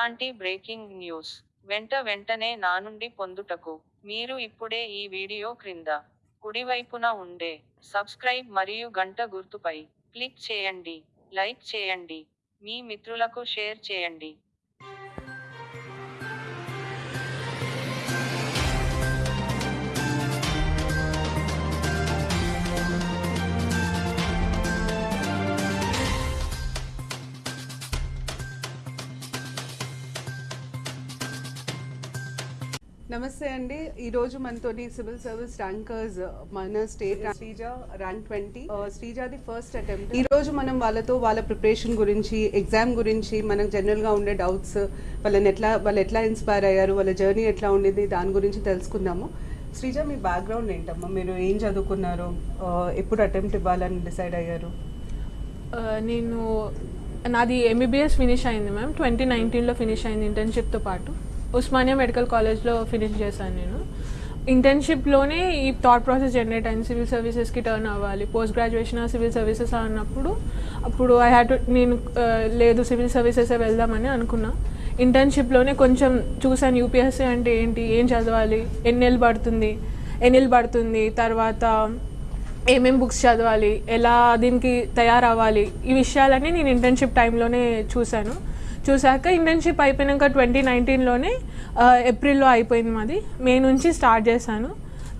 ఇలాంటి breaking news. వెంట వెంటనే నా నుండి పొందుటకు మీరు ఇప్పుడే ఈ వీడియో క్రింద కుడివైపున ఉండే సబ్స్క్రైబ్ మరియు గంట గుర్తుపై క్లిక్ చేయండి. లైక్ చేయండి. మీ మిత్రులకు షేర్ చేయండి. నమస్తే అండి. ఈరోజు మనతోని సివిల్ సర్వీస్ ర్యాంకర్స్ మన స్టేట్ శ్రీజ ర్యాంక్ ట్వంటీ. శ్రీజాది ఫస్ట్ అటెంప్ట్. ఈ రోజు మనం వాళ్ళతో వాళ్ళ ప్రిపరేషన్ గురించి ఎగ్జామ్ గురించి మనకు జనరల్గా ఉండే డౌట్స్ వాళ్ళని ఎట్లా వాళ్ళు ఎట్లా ఇన్స్పైర్ అయ్యారు వాళ్ళ జర్నీ ఎట్లా ఉండేది దాని గురించి తెలుసుకుందాము. శ్రీజ మీ బ్యాక్గ్రౌండ్ ఏంటమ్మా? మీరు ఏం చదువుకున్నారు? ఎప్పుడు అటెంప్ట్ ఇవ్వాలని డిసైడ్ అయ్యారు? నేను నాది ఎంబీబీఎస్ ఫినిష్ అయింది మ్యామ్. ట్వంటీ నైన్టీన్లో ఫినిష్ అయింది ఇంటర్న్షిప్తో పాటు. ఉస్మానియా మెడికల్ కాలేజ్లో ఫినిష్ చేశాను నేను. ఇంటర్న్షిప్లోనే ఈ థాట్ ప్రాసెస్ జనరేట్ అయింది. సివిల్ సర్వీసెస్కి టర్న్ అవ్వాలి. పోస్ట్ గ్రాడ్యుయేషన్ సివిల్ సర్వీసెస్ అన్నప్పుడు అప్పుడు ఐ హ్యాడ్ నేను లేదు సివిల్ సర్వీసెసే వెళ్దామని అనుకున్నా. ఇంటర్న్షిప్లోనే కొంచెం చూసాను యూపీఎస్సీ అంటే ఏంటి ఏం చదవాలి ఎన్ని నెలలు పడుతుంది ఎన్ని నెలలు పడుతుంది తర్వాత ఏమేం బుక్స్ చదవాలి ఎలా దీనికి తయారవ్వాలి ఈ విషయాలన్నీ నేను ఇంటర్న్షిప్ టైంలోనే చూశాను. చూశాక ఇంటర్న్షిప్ అయిపోయినాక ట్వంటీ నైన్టీన్లోనే ఏప్రిల్లో అయిపోయింది మాది. మే నుంచి స్టార్ట్ చేశాను.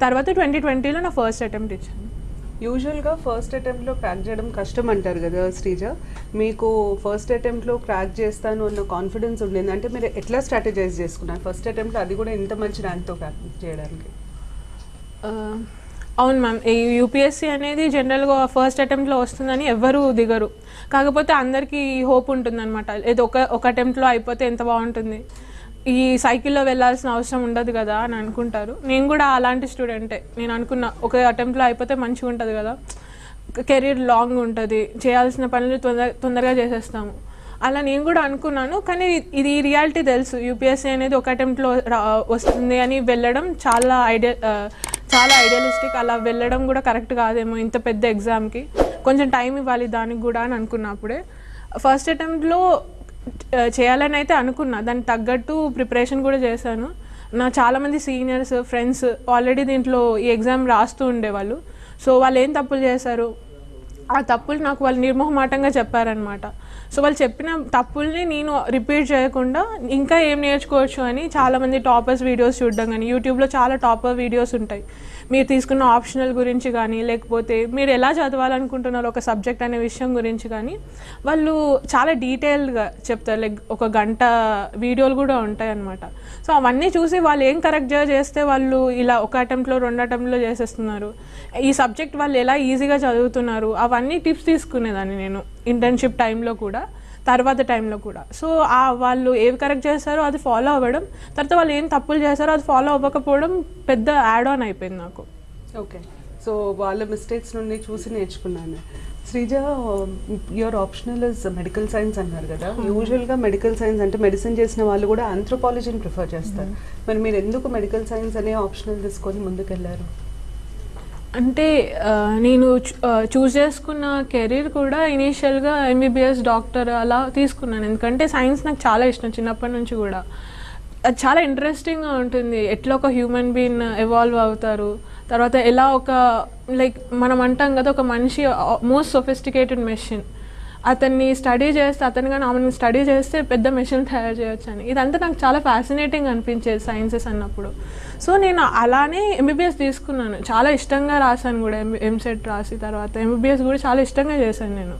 తర్వాత ట్వంటీ ట్వంటీలో నా ఫస్ట్ అటెంప్ట్ ఇచ్చాను. యూజువల్గా ఫస్ట్ అటెంప్ట్లో క్రాక్ చేయడం కష్టం అంటారు కదా శ్రీజ? మీకు ఫస్ట్ అటెంప్ట్లో క్రాక్ చేస్తాను అన్న కాన్ఫిడెన్స్ ఉండింది. అంటే మీరు ఎట్లా స్ట్రాటజైజ్ చేసుకున్నారు? ఫస్ట్ అటెంప్ట్ అది కూడా ఇంత మంచి ర్యాంక్తో క్రాక్ చేయడానికి. అవును మ్యామ్ ఈ యూపీఎస్సీ అనేది జనరల్గా ఫస్ట్ అటెంప్ట్లో వస్తుందని ఎవ్వరూ దిగరు. కాకపోతే అందరికీ హోప్ ఉంటుందన్నమాట. ఏదో ఒక ఒక అటెంప్ట్లో అయిపోతే ఎంత బాగుంటుంది. ఈ సైకిల్లో వెళ్ళాల్సిన అవసరం ఉండదు కదా అని అనుకుంటారు. నేను కూడా అలాంటి స్టూడెంటే నేను అనుకున్నా ఒక అటెంప్ట్లో అయిపోతే మంచిగా ఉంటుంది కదా. కెరీర్ లాంగ్ ఉంటుంది. చేయాల్సిన పనులు తొందర తొందరగా చేసేస్తాము. అలా నేను కూడా అనుకున్నాను. కానీ ఇది రియాలిటీ తెలుసు. యూపీఎస్సీ అనేది ఒక అటెంప్ట్లో వస్తుంది అని వెళ్ళడం చాలా ఐడియా చాలా ఐడియలిస్టిక్ అలా వెళ్ళడం కూడా కరెక్ట్ కాదేమో ఇంత పెద్ద ఎగ్జామ్కి కొంచెం టైం ఇవ్వాలి దానికి కూడా అని అనుకున్నప్పుడే. ఫస్ట్ అటెంప్ట్లో చేయాలని అయితే అనుకున్నా. దానికి తగ్గట్టు ప్రిపరేషన్ కూడా చేశాను. నా చాలామంది సీనియర్స్ ఫ్రెండ్స్ ఆల్రెడీ దీంట్లో ఈ ఎగ్జామ్ రాస్తూ ఉండేవాళ్ళు. సో వాళ్ళు ఏం తప్పులు చేశారు? ఆ తప్పులు నాకు వాళ్ళు నిర్మోహమాటంగా చెప్పారనమాట సో వాళ్ళు చెప్పిన తప్పుల్ని నేను రిపీట్ చేయకుండా ఇంకా ఏం నేర్చుకోవచ్చు అని చాలామంది టాపర్స్ వీడియోస్ చూడడం కానీ యూట్యూబ్లో చాలా టాపర్ వీడియోస్ ఉంటాయి. మీరు తీసుకున్న ఆప్షనల్ గురించి కానీ లేకపోతే మీరు ఎలా చదవాలనుకుంటున్నారు ఒక సబ్జెక్ట్ అనే విషయం గురించి కానీ వాళ్ళు చాలా డీటెయిల్డ్గా చెప్తారు. లైక్ ఒక గంట వీడియోలు కూడా ఉంటాయి అనమాట సో అవన్నీ చూసి వాళ్ళు ఏం కరెక్ట్గా చేస్తే వాళ్ళు ఇలా ఒక అటెంప్ట్లో రెండు అటెంప్ట్లో చేసేస్తున్నారు. ఈ సబ్జెక్ట్ వాళ్ళు ఎలా ఈజీగా చదువుతున్నారు? అవన్నీ టిప్స్ తీసుకునేదాన్ని నేను ఇంటర్న్షిప్ టైంలో కూడా. తర్వాత టైంలో కూడా. సో ఆ వాళ్ళు ఏవి కరెక్ట్ చేస్తారో అది ఫాలో అవ్వడం తర్వాత వాళ్ళు ఏం తప్పులు చేస్తారో అది ఫాలో అవ్వకపోవడం పెద్ద యాడ్ ఆన్ అయిపోయింది నాకు. ఓకే. సో వాళ్ళ మిస్టేక్స్ నుండి చూసి నేర్చుకున్నాను. Sreeja your optional is medical science అన్నారు కదా. యూజువల్గా మెడికల్ సైన్స్ అంటే మెడిసిన్ చేసిన వాళ్ళు కూడా ఆంథ్రోపాలజీని ప్రిఫర్ చేస్తారు. మరి మీరు ఎందుకు మెడికల్ సైన్స్ అనే ఆప్షనల్ తీసుకొని ముందుకెళ్ళారు అంటే నేను చూస్ చేసుకున్న కెరీర్ కూడా ఇనీషియల్గా ఎంబీబీఎస్ డాక్టర్ అలా తీసుకున్నాను. ఎందుకంటే సైన్స్ నాకు చాలా ఇష్టం చిన్నప్పటి నుంచి కూడా. అది చాలా ఇంట్రెస్టింగ్గా ఉంటుంది. ఎట్లా ఒక హ్యూమన్ బీయింగ్ ఎవాల్వ్ అవుతారు. తర్వాత ఎలా ఒక లైక్ మనం అంటాం కదా ఒక మనిషి మోస్ట్ సొఫిస్టికేటెడ్ మెషిన్. అతన్ని స్టడీ చేస్తే అతను కానీ ఆమెను స్టడీ చేస్తే పెద్ద మెషిన్ తయారు చేయొచ్చు అని ఇదంతా నాకు చాలా ఫ్యాసినేటింగ్ అనిపించేది సైన్సెస్ అన్నప్పుడు. సో నేను అలానే ఎంబీబీఎస్ తీసుకున్నాను. చాలా ఇష్టంగా రాశాను కూడా ఎం ఎంసెట్ రాసి తర్వాత. ఎంబీబీఎస్ కూడా చాలా ఇష్టంగా చేశాను నేను.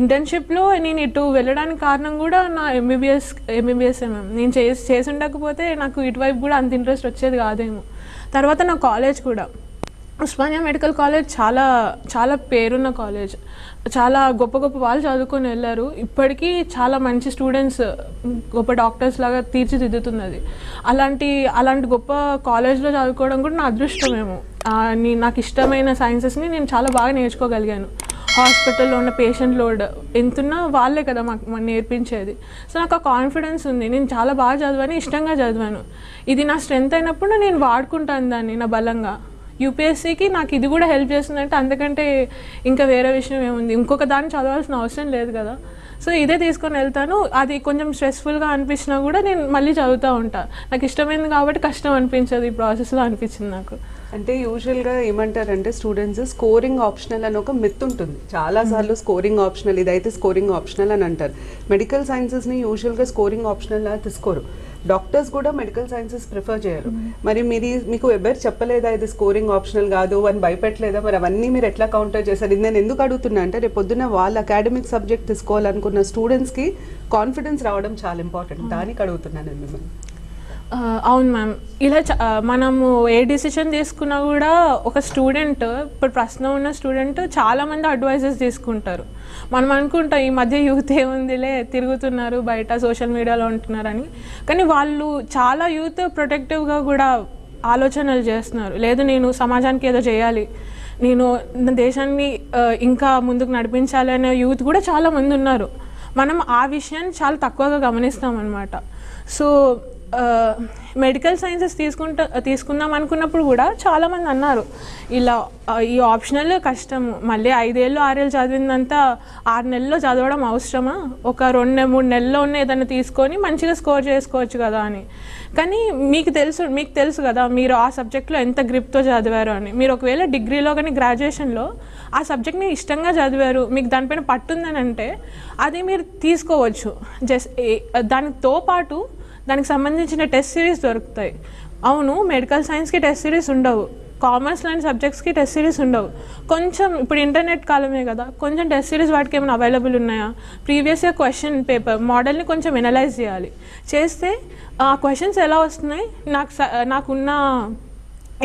ఇంటర్న్షిప్లో నేను ఇటు వెళ్ళడానికి కారణం కూడా నా ఎంబీబీఎస్ ఎంబీబీఎస్ మ్యామ్ నేను చేసి చేసి ఉండకపోతే నాకు ఇటువైపు కూడా అంత ఇంట్రెస్ట్ వచ్చేది కాదేమో. తర్వాత నా కాలేజ్ కూడా. ఉస్మానియా మెడికల్ కాలేజ్ చాలా చాలా పేరున్న కాలేజ్. చాలా గొప్ప గొప్ప వాళ్ళు చదువుకొని వెళ్ళారు. ఇప్పటికీ చాలా మంచి స్టూడెంట్స్ గొప్ప డాక్టర్స్ లాగా తీర్చిదిద్దుతున్నది. అలాంటి అలాంటి గొప్ప కాలేజ్లో చదువుకోవడం కూడా నా అదృష్టమేమో. నీ నాకు ఇష్టమైన సైన్సెస్ని నేను చాలా బాగా నేర్చుకోగలిగాను. హాస్పిటల్లో ఉన్న పేషెంట్ లోడ్ ఎంతున్నా వాళ్ళే కదా మాకు మాకు నేర్పించేది. సో నాకు ఆ కాన్ఫిడెన్స్ ఉంది. నేను చాలా బాగా చదివాను ఇష్టంగా చదివాను. ఇది నా స్ట్రెంత్ అయినప్పుడు నేను వాడుకుంటాను దాన్ని నా బలంగా. యూపీఎస్సీకి నాకు ఇది కూడా హెల్ప్ చేస్తుందంటే అంతకంటే ఇంకా వేరే విషయం ఏముంది? ఇంకొక దాన్ని చదవాల్సిన అవసరం లేదు కదా. సో ఇదే తీసుకొని వెళ్తాను. అది కొంచెం స్ట్రెస్ఫుల్గా అనిపించినా కూడా నేను మళ్ళీ చదువుతూ ఉంటాను నాకు ఇష్టమైంది కాబట్టి కష్టం అనిపించదు ఈ ప్రాసెస్లో అనిపించింది నాకు. అంటే యూజువల్గా ఏమంటారంటే స్టూడెంట్స్ స్కోరింగ్ ఆప్షనల్ అని ఒక మిత్ ఉంటుంది. చాలా సార్లు స్కోరింగ్ ఆప్షనల్ ఇదైతే స్కోరింగ్ ఆప్షనల్ అని అంటారు. మెడికల్ సైన్సెస్ని యూజువల్గా స్కోరింగ్ ఆప్షనల్ తీసుకోరు. డాక్టర్స్ కూడా మెడికల్ సైన్సెస్ ప్రిఫర్ చేయరు. మరి మీది మీకు ఎవరు చెప్పలేదా ఇది స్కోరింగ్ ఆప్షనల్ కాదు అని భయపెట్టలేదా? మరి అవన్నీ మీరు ఎట్లా కౌంటర్ చేశారు? ఇది నేను ఎందుకు అడుగుతున్నా అంటే రేపు పొద్దున్న వాళ్ళ అకాడమిక్ సబ్జెక్ట్ తీసుకోవాలనుకున్న స్టూడెంట్స్కి కాన్ఫిడెన్స్ రావడం చాలా ఇంపార్టెంట్ దానికి అడుగుతున్నాను నేను మిమ్మల్ని. అవును మ్యామ్. ఇలా మనము ఏ డిసిషన్ తీసుకున్నా కూడా ఒక స్టూడెంట్ ఇప్పుడు ప్రశ్న ఉన్న స్టూడెంట్ చాలా మంది అడ్వైజెస్ తీసుకుంటారు. మనం అనుకుంటాం ఈ మధ్య యూత్ ఏముందిలే తిరుగుతున్నారు బయట సోషల్ మీడియాలో ఉంటున్నారని. కానీ వాళ్ళు చాలా యూత్ ప్రొటెక్టివ్గా కూడా ఆలోచనలు చేస్తున్నారు. లేదు నేను సమాజానికి ఏదో చేయాలి. నేను నా దేశాన్ని ఇంకా ముందుకు నడిపించాలి అనే యూత్ కూడా చాలా మంది ఉన్నారు. మనం ఆ విషయాన్ని చాలా తక్కువగా గమనిస్తాం అనమాట సో మెడికల్ సైన్సెస్ తీసుకుంటా తీసుకుందాం అనుకున్నప్పుడు కూడా చాలామంది అన్నారు ఇలా ఈ ఆప్షనల్ కష్టం మళ్ళీ ఐదేళ్ళు ఆరేళ్ళు చదివిందంతా ఆరు నెలల్లో చదవడం అవసరమా? ఒక రెండు మూడు నెలల్లో ఉన్న ఏదైనా తీసుకొని మంచిగా స్కోర్ చేసుకోవచ్చు కదా అని. కానీ మీకు తెలుసు మీకు తెలుసు కదా మీరు ఆ సబ్జెక్ట్లో ఎంత గ్రిప్తో చదివారు అని. మీరు ఒకవేళ డిగ్రీలో కానీ గ్రాడ్యుయేషన్లో ఆ సబ్జెక్ట్ని ఇష్టంగా చదివారు మీకు దానిపైన పట్టుందని అంటే అది మీరు తీసుకోవచ్చు. జస్ట్ దానితో పాటు దానికి సంబంధించిన టెస్ట్ సిరీస్ దొరుకుతాయి. అవును మెడికల్ సైన్స్కి టెస్ట్ సిరీస్ ఉండవు. కామర్స్ లాంటి సబ్జెక్ట్స్కి టెస్ట్ సిరీస్ ఉండవు. కొంచెం ఇప్పుడు ఇంటర్నెట్ కాలమే కదా కొంచెం టెస్ట్ సిరీస్ వాటికి ఏమైనా అవైలబుల్ ఉన్నాయా? ప్రీవియస్ ఇయర్ క్వశ్చన్ పేపర్ మోడల్ని కొంచెం ఎనలైజ్ చేయాలి. చేస్తే ఆ క్వశ్చన్స్ ఎలా వస్తున్నాయి? నాకు స- నాకున్న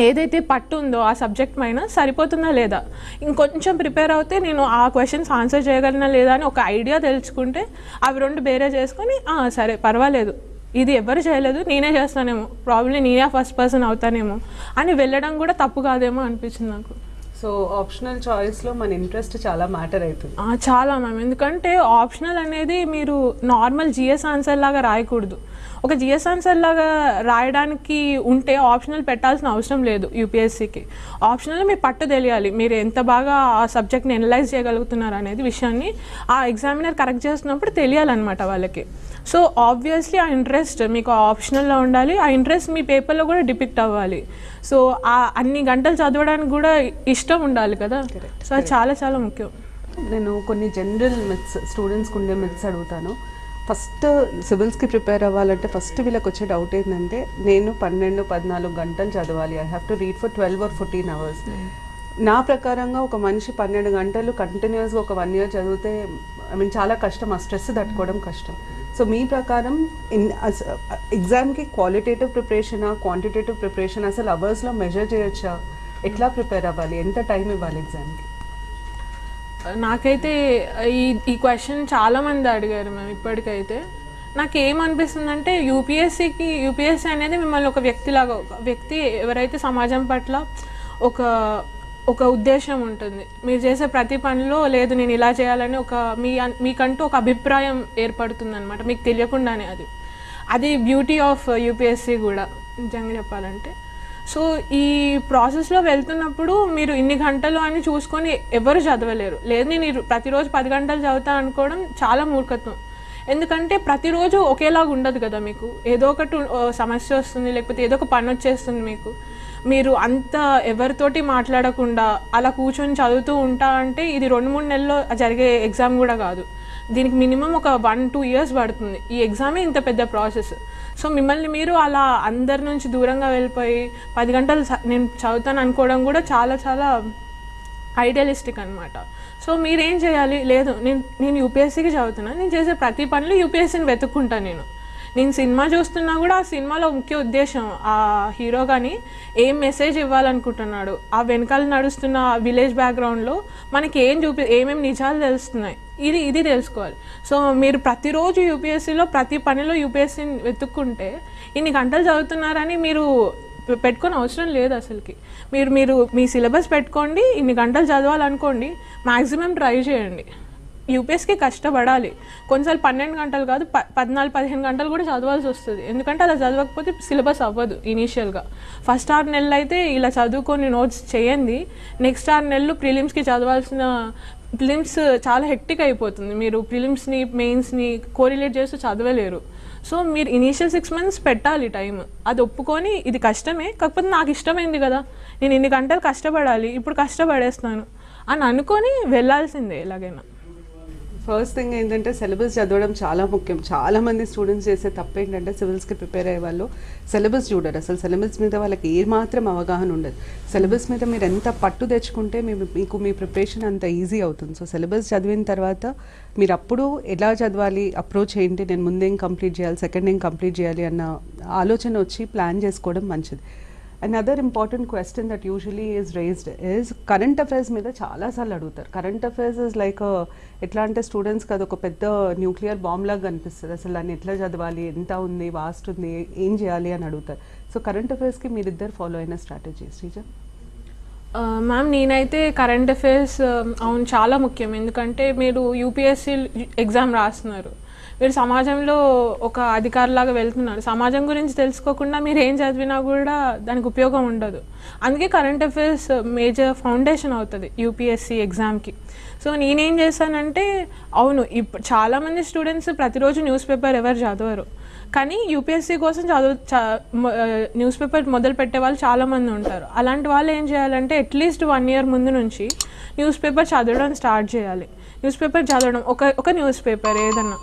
ఏదైతే పట్టు ఉందో ఆ సబ్జెక్ట్ పైన సరిపోతుందా లేదా? ఇంకొంచెం ప్రిపేర్ అవుతే నేను ఆ క్వశ్చన్స్ ఆన్సర్ చేయగలనా లేదా అని ఒక ఐడియా తెలుసుకుంటే అవి రెండు బేరే చేసుకొని సరే పర్వాలేదు. ఇది ఎవరు చేయలేదు నేనే చేస్తానేమో. ప్రాబ్లీ నేనే ఫస్ట్ పర్సన్ అవుతానేమో. అని వెళ్ళడం కూడా తప్పు కాదేమో అనిపించింది నాకు. సో ఆప్షనల్ చాయిస్లో మన ఇంట్రెస్ట్ చాలా మ్యాటర్ అవుతుంది. చాలా మ్యామ్ ఎందుకంటే ఆప్షనల్ అనేది మీరు నార్మల్ జిఎస్ ఆన్సర్ లాగా రాయకూడదు. ఒక జిఎస్ ఆన్సర్ లాగా రాయడానికి ఉంటే ఆప్షనల్ పెట్టాల్సిన అవసరం లేదు యూపీఎస్సీకి. ఆప్షనల్ మీ పట్టు తెలియాలి. మీరు ఎంత బాగా ఆ సబ్జెక్ట్ని ఎనలైజ్ చేయగలుగుతున్నారు అనేది విషయాన్ని ఆ ఎగ్జామినర్ కరెక్ట్ చేస్తున్నప్పుడు తెలియాలన్నమాట వాళ్ళకి. సో ఆబ్వియస్లీ ఆ ఇంట్రెస్ట్ మీకు ఆప్షనల్లో ఉండాలి. ఆ ఇంట్రెస్ట్ మీ పేపర్లో కూడా డిపిక్ట్ అవ్వాలి. సో ఆ అన్ని గంటలు చదవడానికి కూడా ఇష్టం ఉండాలి కదా? సో అది చాలా చాలా ముఖ్యం. నేను కొన్ని జనరల్ మిత్స్ స్టూడెంట్స్కి ఉండే మిత్స్ అడుగుతాను. ఫస్ట్ సివిల్స్కి ప్రిపేర్ అవ్వాలంటే ఫస్ట్ వీళ్ళకి వచ్చే డౌట్ ఏంటంటే నేను పన్నెండు పద్నాలుగు గంటలు చదవాలి. I have to read for twelve or fourteen hours నా ప్రకారంగా ఒక మనిషి పన్నెండు గంటలు కంటిన్యూస్గా ఒక వన్ ఇయర్ చదివితే ఐ మీన్ చాలా కష్టం. ఆ స్ట్రెస్ తట్టుకోవడం కష్టం. సో మీ ప్రకారం ఇన్ ఎగ్జామ్కి క్వాలిటేటివ్ ప్రిపరేషనా క్వాంటిటేటివ్ ప్రిపరేషన్ అసలు అవర్స్లో మెజర్ చేయొచ్చా? ఎట్లా ప్రిపేర్ అవ్వాలి? ఎంత టైం ఇవ్వాలి ఎగ్జామ్కి నాకైతే ఈ ఈ క్వశ్చన్ చాలామంది అడిగారు మేము ఇప్పటికైతే. నాకు ఏమనిపిస్తుందంటే యూపీఎస్సీకి యూపీఎస్సీ అనేది మిమ్మల్ని ఒక వ్యక్తిలాగా ఒక వ్యక్తి ఎవరైతే సమాజం పట్ల ఒక ఒక ఉద్దేశం ఉంటుంది. మీరు చేసే ప్రతి పనిలో లేదు నేను ఇలా చేయాలని ఒక మీ మీకంటూ ఒక అభిప్రాయం ఏర్పడుతుంది అనమాట మీకు తెలియకుండానే అది. అది బ్యూటీ ఆఫ్ యూపీఎస్సీ కూడా. నిజంగా చెప్పాలంటే. సో ఈ ప్రాసెస్లో వెళ్తున్నప్పుడు మీరు ఇన్ని గంటలు అని చూసుకొని ఎవరు చదవలేరు. లేదు నేను ప్రతిరోజు పది గంటలు చదువుతా అనుకోవడం చాలా మూర్ఖత్వం. ఎందుకంటే ప్రతిరోజు ఒకేలాగా ఉండదు కదా మీకు. ఏదో ఒకటి సమస్య వస్తుంది లేకపోతే ఏదో ఒక పని వచ్చేస్తుంది మీకు. మీరు అంత ఎవరితోటి మాట్లాడకుండా అలా కూర్చొని చదువుతూ ఉంటా అంటే ఇది రెండు మూడు నెలల్లో జరిగే ఎగ్జామ్ కూడా కాదు. దీనికి మినిమం ఒక వన్ టూ ఇయర్స్ పడుతుంది. ఈ ఎగ్జామే ఇంత పెద్ద ప్రాసెస్ సో మిమ్మల్ని మీరు అలా అందరి నుంచి దూరంగా వెళ్ళిపోయి పది గంటలు నేను చదువుతాను అనుకోవడం కూడా చాలా చాలా ఐడియలిస్టిక్ అనమాట సో మీరేం చేయాలి? లేదు నేను నేను యూపీఎస్సీకి చదువుతున్నా. నేను చేసే ప్రతి పనులు యూపీఎస్సీని వెతుక్కుంటాను నేను. నేను సినిమా చూస్తున్నా కూడా ఆ సినిమాలో ముఖ్య ఉద్దేశం ఆ హీరో కానీ ఏం మెసేజ్ ఇవ్వాలనుకుంటున్నాడు? ఆ వెనకాల నడుస్తున్న విలేజ్ బ్యాక్గ్రౌండ్లో మనకి ఏం చూపి ఏమేమి నిజాలు తెలుస్తున్నాయి? ఇది ఇది తెలుసుకోవాలి. సో మీరు ప్రతిరోజు యూపీఎస్సీలో ప్రతి పనిలో యూపీఎస్సీని వెతుక్కుంటే ఇన్ని గంటలు చదువుతున్నారని మీరు పెట్టుకుని అవసరం లేదు అసలుకి. మీరు మీరు మీ సిలబస్ పెట్టుకోండి ఇన్ని గంటలు చదవాలనుకోండి మ్యాక్సిమం ట్రై చేయండి. యూపీఎస్కి కష్టపడాలి. కొన్నిసార్లు పన్నెండు గంటలు కాదు ప పద్నాలుగు పదిహేను గంటలు కూడా చదవాల్సి వస్తుంది. ఎందుకంటే అలా చదవకపోతే సిలబస్ అవ్వదు ఇనీషియల్గా. ఫస్ట్ ఆరు నెలలు అయితే ఇలా చదువుకొని నోట్స్ చేయండి నెక్స్ట్ ఆరు నెలలు ప్రిలిమ్స్కి చదవాల్సిన ప్రిలిమ్స్ చాలా హెక్టిక్ అయిపోతుంది. మీరు ప్రిలిమ్స్ని మెయిన్స్ని కోరిలేట్ చేస్తూ చదవలేరు. సో మీరు ఇనీషియల్ సిక్స్ మంత్స్ పెట్టాలి టైం అది ఒప్పుకొని ఇది కష్టమే కాకపోతే నాకు ఇష్టమైంది కదా. నేను ఇన్ని గంటలు కష్టపడాలి ఇప్పుడు కష్టపడేస్తాను అని అనుకొని వెళ్ళాల్సిందే ఎలాగైనా. ఫస్ట్ థింగ్ ఏంటంటే సిలబస్ చదవడం చాలా ముఖ్యం. చాలా మంది స్టూడెంట్స్ చేసే తప్పు ఏంటంటే సివిల్స్కి ప్రిపేర్ అయ్యే వాళ్ళు సిలబస్ చూడరు. అసలు సిలబస్ మీద వాళ్ళకి ఏమాత్రం మాత్రం అవగాహన ఉండదు. సిలబస్ మీద మీరు ఎంత పట్టు తెచ్చుకుంటే మీ మీకు మీ ప్రిపరేషన్ అంత ఈజీ అవుతుంది. సో సిలబస్ చదివిన తర్వాత మీరు అప్పుడు ఎలా చదవాలి అప్రోచ్ ఏంటి నేను ముందేం కంప్లీట్ చేయాలి సెకండ్ ఏం కంప్లీట్ చేయాలి అన్న ఆలోచన వచ్చి ప్లాన్ చేసుకోవడం మంచిది. Another important question that usually is raised is current affairs మీద చాలాసార్లు అడుగుతారు. కరెంట్ అఫైర్స్ ఇస్ లైక్ ఎట్లా అంటే స్టూడెంట్స్కి అది ఒక పెద్ద న్యూక్లియర్ బాంబ్ లాగా కనిపిస్తుంది అసలు దాన్ని ఎట్లా చదవాలి? ఎంత ఉంది? వాస్ట్ ఉంది? ఏం చేయాలి? అని అడుగుతారు. సో కరెంట్ అఫైర్స్కి మీరిద్దరు ఫాలో అయిన స్ట్రాటజీ శ్రీజన్ మ్యామ్ నేనైతే కరెంట్ అఫైర్స్ um, అవును చాలా ముఖ్యం. ఎందుకంటే మీరు యూపీఎస్సీ ఎగ్జామ్ రాస్తున్నారు. మీరు సమాజంలో ఒక అధికారిలాగా వెళ్తున్నారు. సమాజం గురించి తెలుసుకోకుండా మీరు ఏం చదివినా కూడా దానికి ఉపయోగం ఉండదు. అందుకే కరెంట్ అఫైర్స్ మేజర్ ఫౌండేషన్ అవుతుంది యూపీఎస్సీ ఎగ్జామ్కి సో నేనేం చేశానంటే అవును ఇప్పుడు చాలామంది స్టూడెంట్స్ ప్రతిరోజు న్యూస్ పేపర్ ఎవరు చదవరు. కానీ యూపీఎస్సీ కోసం చదువు న్యూస్ పేపర్ మొదలు పెట్టే వాళ్ళు చాలామంది ఉంటారు. అలాంటి వాళ్ళు ఏం చేయాలంటే అట్లీస్ట్ వన్ ఇయర్ ముందు నుంచి న్యూస్ పేపర్ చదవడం స్టార్ట్ చేయాలి. న్యూస్ పేపర్ చదవడం ఒక ఒక న్యూస్ పేపర్ ఏదన్నా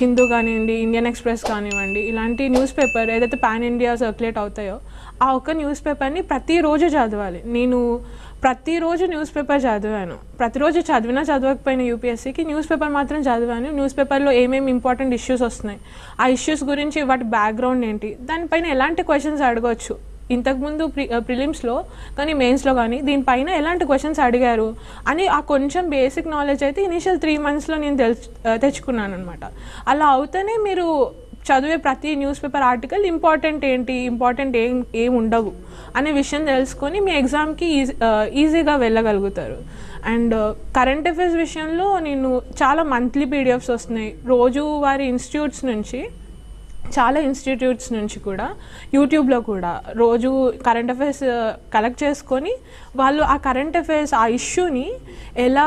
హిందూ కానివ్వండి ఇండియన్ ఎక్స్ప్రెస్ కానివ్వండి ఇలాంటి న్యూస్ పేపర్ ఏదైతే పాన్ ఇండియా సర్క్యులేట్ అవుతాయో ఆ ఒక్క న్యూస్ పేపర్ని ప్రతిరోజు చదవాలి. నేను ప్రతిరోజు న్యూస్ పేపర్ చదివాను. ప్రతిరోజు చదివినా చదవకపోయిన యూపీఎస్సీకి న్యూస్ పేపర్ మాత్రం చదివాను. న్యూస్ పేపర్లో ఏమేమి ఇంపార్టెంట్ ఇష్యూస్ వస్తున్నాయి? ఆ ఇష్యూస్ గురించి వాటి బ్యాక్గ్రౌండ్ ఏంటి? దానిపైన ఎలాంటి క్వశ్చన్స్ అడగవచ్చు ఇంతకుముందు ప్రి ప్రిలిమ్స్లో కానీ మెయిన్స్లో కానీ దీనిపైన ఎలాంటి క్వశ్చన్స్ అడిగారు? అని ఆ కొంచెం బేసిక్ నాలెడ్జ్ అయితే ఇనీషియల్ త్రీ మంత్స్లో నేను తెలుసు తెచ్చుకున్నాను అనమాట అలా అవుతేనే మీరు చదివే ప్రతి న్యూస్ పేపర్ ఆర్టికల్ ఇంపార్టెంట్ ఏంటి ఇంపార్టెంట్ ఏం ఏం ఉండవు అనే విషయం తెలుసుకొని మీ ఎగ్జామ్కి ఈజీ ఈజీగా వెళ్ళగలుగుతారు. అండ్ కరెంట్ అఫైర్స్ విషయంలో నేను చాలా మంత్లీ పీడిఎఫ్స్ వస్తున్నాయి. రోజు వారి ఇన్స్టిట్యూట్స్ నుంచి చాలా ఇన్స్టిట్యూట్స్ నుంచి కూడా యూట్యూబ్లో కూడా రోజు కరెంట్ అఫైర్స్ కలెక్ట్ చేసుకొని వాళ్ళు ఆ కరెంట్ అఫైర్స్ ఆ ఇష్యూని ఎలా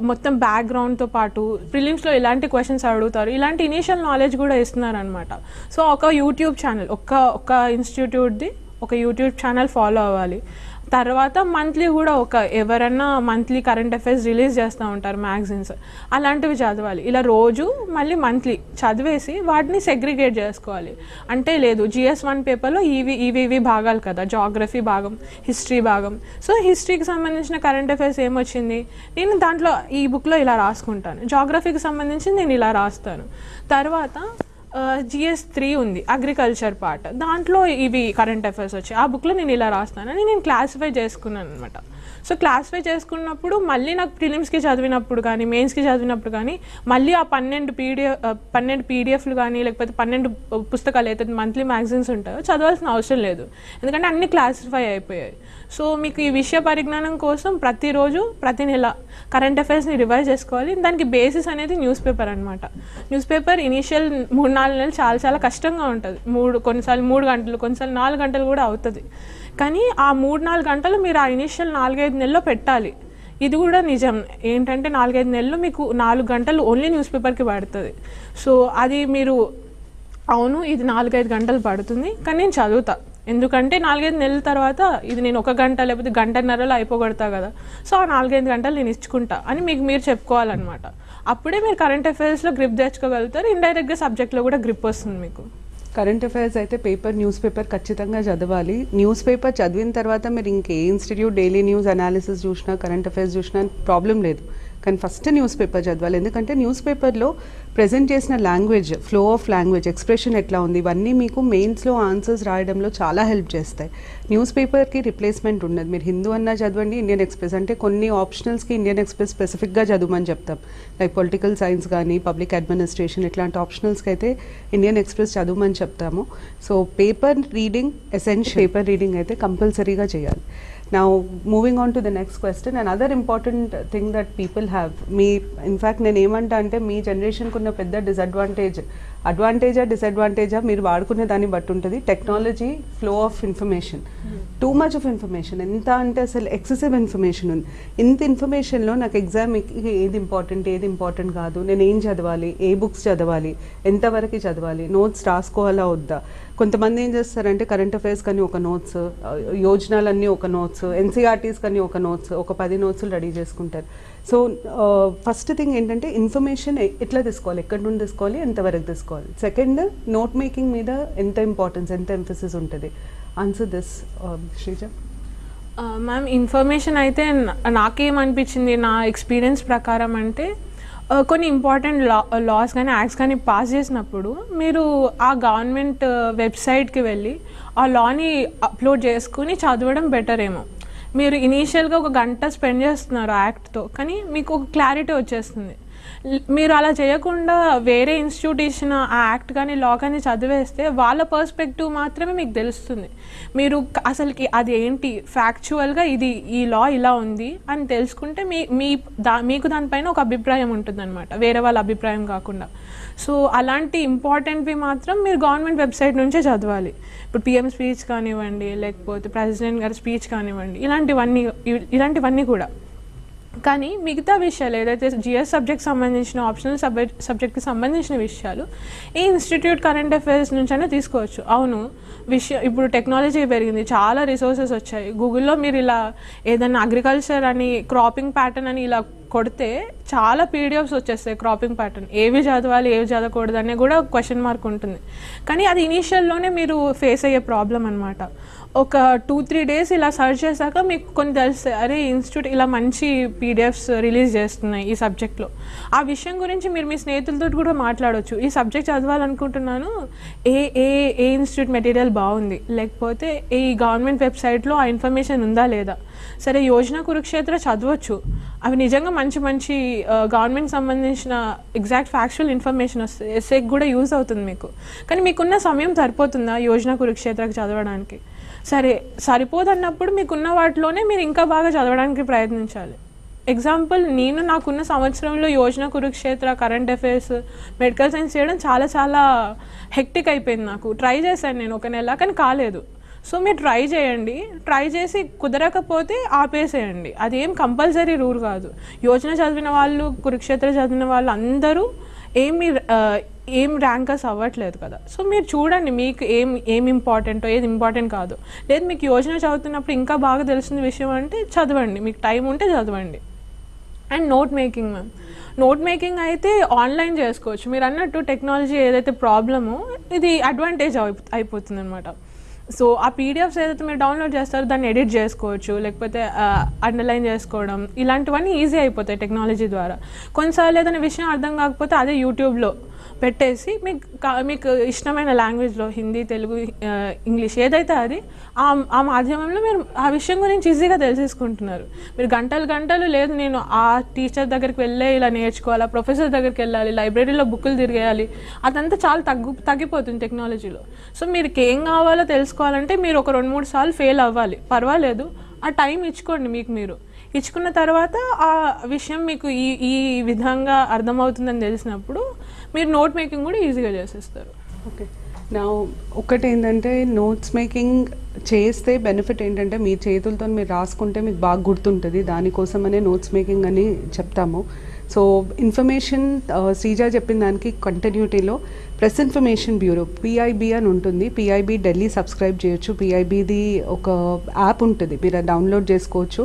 మొత్తం బ్యాక్గ్రౌండ్తో పాటు ప్రిలిమ్స్లో ఎలాంటి క్వశ్చన్స్ అడుగుతారు ఇలాంటి ఇనీషియల్ నాలెడ్జ్ కూడా ఇస్తున్నారు అనమాట సో ఒక యూట్యూబ్ ఛానల్ ఒక్క ఒక్క ఇన్స్టిట్యూట్ది ఒక యూట్యూబ్ ఛానల్ ఫాలో అవ్వాలి. తర్వాత మంత్లీ కూడా ఒక ఎవరన్నా మంత్లీ కరెంట్ అఫైర్స్ రిలీజ్ చేస్తూ ఉంటారు మ్యాగజైన్స్. అలాంటివి చదవాలి. ఇలా రోజు మళ్ళీ మంత్లీ చదివేసి వాటిని సెగ్రిగేట్ చేసుకోవాలి. అంటే లేదు జిఎస్ వన్ పేపర్లో ఇవి ఇవి ఇవి భాగాలు కదా జాగ్రఫీ భాగం హిస్టరీ భాగం. సో హిస్టరీకి సంబంధించిన కరెంట్ అఫైర్స్ ఏమొచ్చింది? నేను దాంట్లో ఈ బుక్లో ఇలా రాసుకుంటాను. జాగ్రఫీకి సంబంధించి నేను ఇలా రాస్తాను. తర్వాత జిఎస్ త్రీ ఉంది అగ్రికల్చర్ పార్ట్ దాంట్లో ఇవి కరెంట్ అఫైర్స్ వచ్చాయి. ఆ బుక్లో నేను ఇలా రాస్తానని నేను క్లాసిఫై చేసుకున్నాను అనమాట సో క్లాసిఫై చేసుకున్నప్పుడు మళ్ళీ నాకు ప్రిలిమ్స్కి చదివినప్పుడు కానీ మెయిన్స్కి చదివినప్పుడు కానీ మళ్ళీ ఆ పన్నెండు పీడిఎఫ్ పన్నెండు పీడిఎఫ్లు కానీ లేకపోతే పన్నెండు పుస్తకాలు అయితే మంత్లీ మ్యాగజైన్స్ ఉంటాయో చదవాల్సిన అవసరం లేదు. ఎందుకంటే అన్ని క్లాసిఫై అయిపోయాయి. సో మీకు ఈ విషయ పరిజ్ఞానం కోసం ప్రతిరోజు ప్రతి నెల కరెంట్ అఫైర్స్ని రివైజ్ చేసుకోవాలి. దానికి బేసిస్ అనేది న్యూస్ పేపర్ అనమాట న్యూస్ పేపర్ ఇనీషియల్ మూడు నాలుగు నెలలు చాలా చాలా కష్టంగా ఉంటుంది. మూడు కొన్నిసార్లు మూడు గంటలు కొన్నిసార్లు నాలుగు గంటలు కూడా అవుతుంది. కానీ ఆ మూడు నాలుగు గంటలు మీరు ఆ ఇనీషియల్ నాలుగైదు నెలల్లో పెట్టాలి. ఇది కూడా నిజం. ఏంటంటే నాలుగైదు నెలలు మీకు నాలుగు గంటలు ఓన్లీ న్యూస్ పేపర్కి పడుతుంది. సో అది మీరు అవును ఇది నాలుగైదు గంటలు పడుతుంది కానీ నేను చదువుతా. ఎందుకంటే నాలుగైదు నెలల తర్వాత ఇది నేను ఒక గంట లేకపోతే గంటన్నరలో అయిపోగొడతా కదా. సో ఆ నాలుగైదు గంటలు నేను ఇచ్చుకుంటా అని మీకు మీరు చెప్పుకోవాలన్నమాట. అప్పుడే మీరు కరెంట్ అఫైర్స్లో గ్రిప్ తెచ్చుకోగలుగుతారు ఇండైరెక్ట్గా సబ్జెక్ట్లో కూడా గ్రిప్ వస్తుంది మీకు. కరెంట్ అఫైర్స్ అయితే పేపర్ న్యూస్ పేపర్ ఖచ్చితంగా చదవాలి. న్యూస్ పేపర్ చదివిన తర్వాత మీరు ఇంకే ఇన్స్టిట్యూట్ డైలీ న్యూస్ అనాలిసిస్ చూసినా కరెంట్ అఫైర్స్ చూసినా ప్రాబ్లం లేదు. కానీ ఫస్ట్ న్యూస్ పేపర్ చదవాలి. ఎందుకంటే న్యూస్ పేపర్లో ప్రజెంట్ చేసిన language flow of language expression ఎట్లా ఉంది ఇవన్నీ మీకు మెయిన్స్లో ఆన్సర్స్ రాయడంలో చాలా హెల్ప్ చేస్తాయి. న్యూస్ పేపర్కి రిప్లేస్మెంట్ ఉండదు మీరు హిందూ అన్నా చదవండి ఇండియన్ ఎక్స్ప్రెస్ అంటే కొన్ని ఆప్షనల్స్కి ఇండియన్ ఎక్స్ప్రెస్ స్పెసిఫిక్గా చదవమని చెప్తాం. లైక్ పొలిటికల్ సైన్స్ కానీ పబ్లిక్ అడ్మినిస్ట్రేషన్ ఇట్లాంటి ఆప్షనల్స్కి అయితే ఇండియన్ ఎక్స్ప్రెస్ చదవమని చెప్తాము. So paper reading essential paper reading అయితే కంపల్సరీగా చేయాలి. Now, moving on to the next question, another important thing that people have, మీ ఇన్ఫ్యాక్ట్ నేను ఏమంటా అంటే మీ జనరేషన్కి ఉన్న పెద్ద డిసడ్వాంటేజ్ అడ్వాంటేజా డిసడ్వాంటేజా మీరు వాడుకునే దాన్ని బట్టి ఉంటుంది technology flow of information too much of information ఎంత అంటే అసలు ఎక్సెసివ్ ఇన్ఫర్మేషన్ ఉంది. ఇంత ఇన్ఫర్మేషన్లో నాకు ఎగ్జామ్కి ఏది ఇంపార్టెంట్ ఏది ఇంపార్టెంట్ కాదు. నేను ఏం చదవాలి ఏ బుక్స్ చదవాలి ఎంతవరకు చదవాలి నోట్స్ రాసుకోవాలా వద్దా? కొంతమంది ఏం చేస్తారంటే కరెంట్ అఫైర్స్ కానీ ఒక నోట్స్ యోజనాలన్నీ ఒక నోట్స్ ఎన్సీఆర్టీస్ కానీ ఒక నోట్స్ ఒక పది నోట్స్లు రెడీ చేసుకుంటారు. సో ఫస్ట్ థింగ్ ఏంటంటే ఇన్ఫర్మేషన్ ఎట్లా తీసుకోవాలి? ఎక్కడి నుండి తీసుకోవాలి? ఎంతవరకు తీసుకోవాలి? సెకండ్ నోట్ మేకింగ్ మీద ఎంత ఇంపార్టెన్స్ ఎంత ఎంఫసిస్ ఉంటుంది? Answer this Sreeja ma'am information అయితే నాకేమనిపించింది నా ఎక్స్పీరియన్స్ ప్రకారం అంటే కొన్ని ఇంపార్టెంట్ లా లాస్ కానీ యాక్ట్స్ కానీ పాస్ చేసినప్పుడు మీరు ఆ గవర్నమెంట్ వెబ్సైట్కి వెళ్ళి ఆ లాని అప్లోడ్ చేసుకుని చదవడం బెటర్ ఏమో. మీరు ఇనీషియల్గా ఒక గంట స్పెండ్ చేస్తున్నారు యాక్ట్తో కానీ మీకు ఒక క్లారిటీ వచ్చేస్తుంది. మీరు అలా చేయకుండా వేరే ఇన్స్టిట్యూట్ ఆ యాక్ట్ కానీ లా కానీ చదివేస్తే వాళ్ళ పర్స్పెక్టివ్ మాత్రమే మీకు తెలుస్తుంది. మీరు అసలుకి అది ఏంటి? ఫ్యాక్చువల్గా ఇది ఈ లా ఇలా ఉంది అని తెలుసుకుంటే మీ మీ దా మీకు దానిపైన ఒక అభిప్రాయం ఉంటుందన్నమాట. వేరే వాళ్ళ అభిప్రాయం కాకుండా. సో అలాంటి ఇంపార్టెంట్వి మాత్రం మీరు గవర్నమెంట్ వెబ్సైట్ నుంచే చదవాలి. ఇప్పుడు పిఎం స్పీచ్ కానివ్వండి లేకపోతే ప్రెసిడెంట్ గారి స్పీచ్ కానివ్వండి ఇలాంటివన్నీ ఇలాంటివన్నీ కూడా. కానీ మిగతా విషయాలు ఏదైతే జిఎస్ సబ్జెక్ట్ సంబంధించిన ఆప్షనల్ సబ్జెక్ట్ సబ్జెక్ట్కి సంబంధించిన విషయాలు ఈ ఇన్స్టిట్యూట్ కరెంట్ అఫైర్స్ నుంచైనా తీసుకోవచ్చు. అవును విషయం ఇప్పుడు టెక్నాలజీ పెరిగింది చాలా రిసోర్సెస్ వచ్చాయి. గూగుల్లో మీరు ఇలా ఏదైనా అగ్రికల్చర్ అని క్రాపింగ్ ప్యాటర్న్ అని ఇలా కొడితే చాలా పీడిఎఫ్స్ వచ్చేస్తాయి క్రాపింగ్ ప్యాటర్న్ ఏవి చదవాలి ఏవి చదవకూడదు అనే కూడా క్వశ్చన్ మార్క్ ఉంటుంది. కానీ అది ఇనీషియల్లోనే మీరు ఫేస్ అయ్యే ప్రాబ్లం అనమాట ఒక టూ త్రీ డేస్ ఇలా సర్చ్ చేశాక మీకు కొన్ని తెలుస్తాయి. అరే ఇన్స్టిట్యూట్ ఇలా మంచి పీడిఎఫ్స్ రిలీజ్ చేస్తున్నాయి ఈ సబ్జెక్ట్లో ఆ విషయం గురించి మీరు మీ స్నేహితులతో కూడా మాట్లాడవచ్చు ఈ సబ్జెక్ట్ చదవాలనుకుంటున్నాను. ఏ ఏ ఏ ఇన్స్టిట్యూట్ మెటీరియల్ బాగుంది? లేకపోతే ఈ గవర్నమెంట్ వెబ్సైట్లో ఆ ఇన్ఫర్మేషన్ ఉందా లేదా? సరే యోజన కురుక్షేత్ర చదవచ్చు. అవి నిజంగా మంచి మంచి గవర్నమెంట్ సంబంధించిన ఎగ్జాక్ట్ ఫ్యాక్చువల్ ఇన్ఫర్మేషన్ వస్తుంది ఎస్ఏకి కూడా యూజ్ అవుతుంది మీకు. కానీ మీకున్న సమయం సరిపోతుందా యోజన కురుక్షేత్రకి చదవడానికి? సరే సరిపోదన్నప్పుడు మీకున్న వాటిలోనే మీరు ఇంకా బాగా చదవడానికి ప్రయత్నించాలి. ఎగ్జాంపుల్ నేను నాకున్న సంవత్సరంలో Yojana Kurukshetra current affairs medical science చేయడం చాలా చాలా హెక్టిక్ అయిపోయింది నాకు. ట్రై చేశాను నేను ఒక నెల కానీ కాలేదు. సో మీరు ట్రై చేయండి. ట్రై చేసి కుదరకపోతే ఆపేసేయండి. అదేం కంపల్సరీ రూల్ కాదు. యోజన చదివిన వాళ్ళు కురుక్షేత్ర చదివిన వాళ్ళు అందరూ ఏమి ఏం ర్యాంకర్స్ అవ్వట్లేదు కదా. సో మీరు చూడండి మీకు ఏం ఏం ఇంపార్టెంటో ఏది ఇంపార్టెంట్ కాదు. లేదు మీకు యోజన చదువుతున్నప్పుడు ఇంకా బాగా తెలిసిన విషయం అంటే చదవండి. మీకు టైం ఉంటే చదవండి. And note making ma'am note making అయితే ఆన్లైన్ చేసుకోవచ్చు. మీరు అన్నట్టు టెక్నాలజీ ఏదైతే ప్రాబ్లమో ఇది అడ్వాంటేజ్ అయిపోతుంది అనమాట సో ఆ పీడిఎఫ్స్ ఏదైతే మీరు డౌన్లోడ్ చేస్తారో దాన్ని ఎడిట్ చేసుకోవచ్చు. లేకపోతే అండర్లైన్ చేసుకోవడం. ఇలాంటివన్నీ ఈజీ అయిపోతాయి టెక్నాలజీ ద్వారా. కొన్నిసార్లు ఏదైనా విషయం అర్థం కాకపోతే అదే యూట్యూబ్లో పెట్టేసి మీకు మీకు ఇష్టమైన లాంగ్వేజ్లో హిందీ తెలుగు ఇంగ్లీష్ ఏదైతే అది ఆ మాధ్యమంలో మీరు ఆ విషయం గురించి ఈజీగా తెలిసేసుకుంటున్నారు. మీరు గంటలు గంటలు లేదు నేను ఆ టీచర్ దగ్గరికి వెళ్ళే ఇలా నేర్చుకోవాలి ఆ ప్రొఫెసర్ దగ్గరికి వెళ్ళాలి లైబ్రరీలో బుక్కులు తిరిగేయాలి అదంతా చాలా తగ్గు తగ్గిపోతుంది టెక్నాలజీలో. సో మీరు ఏం కావాలో తెలుసుకోవాలంటే మీరు ఒక రెండు మూడు సార్లు ఫెయిల్ అవ్వాలి. పర్వాలేదు. ఆ టైం ఇచ్చుకోండి మీకు మీరు. ఇచ్చుకున్న తర్వాత ఆ విషయం మీకు ఈ ఈ విధంగా అర్థమవుతుందని తెలిసినప్పుడు మీరు నోట్ మేకింగ్ కూడా ఈజీగా చేసేస్తారు. ఓకే. నా ఒకటి ఏంటంటే నోట్స్ మేకింగ్ చేస్తే బెనిఫిట్ ఏంటంటే మీ చేతులతో మీరు రాసుకుంటే మీకు బాగా గుర్తుంటుంది. దానికోసమనే నోట్స్ మేకింగ్ అని చెప్తాము. సో ఇన్ఫర్మేషన్ శ్రీజ చెప్పిన దానికి కంటిన్యూటీలో ప్రెస్ ఇన్ఫర్మేషన్ బ్యూరో పిఐబి అని ఉంటుంది. పిఐబి ఢిల్లీ సబ్స్క్రైబ్ చేయొచ్చు. పిఐబిది ఒక యాప్ ఉంటుంది. మీరు అది డౌన్లోడ్ చేసుకోవచ్చు.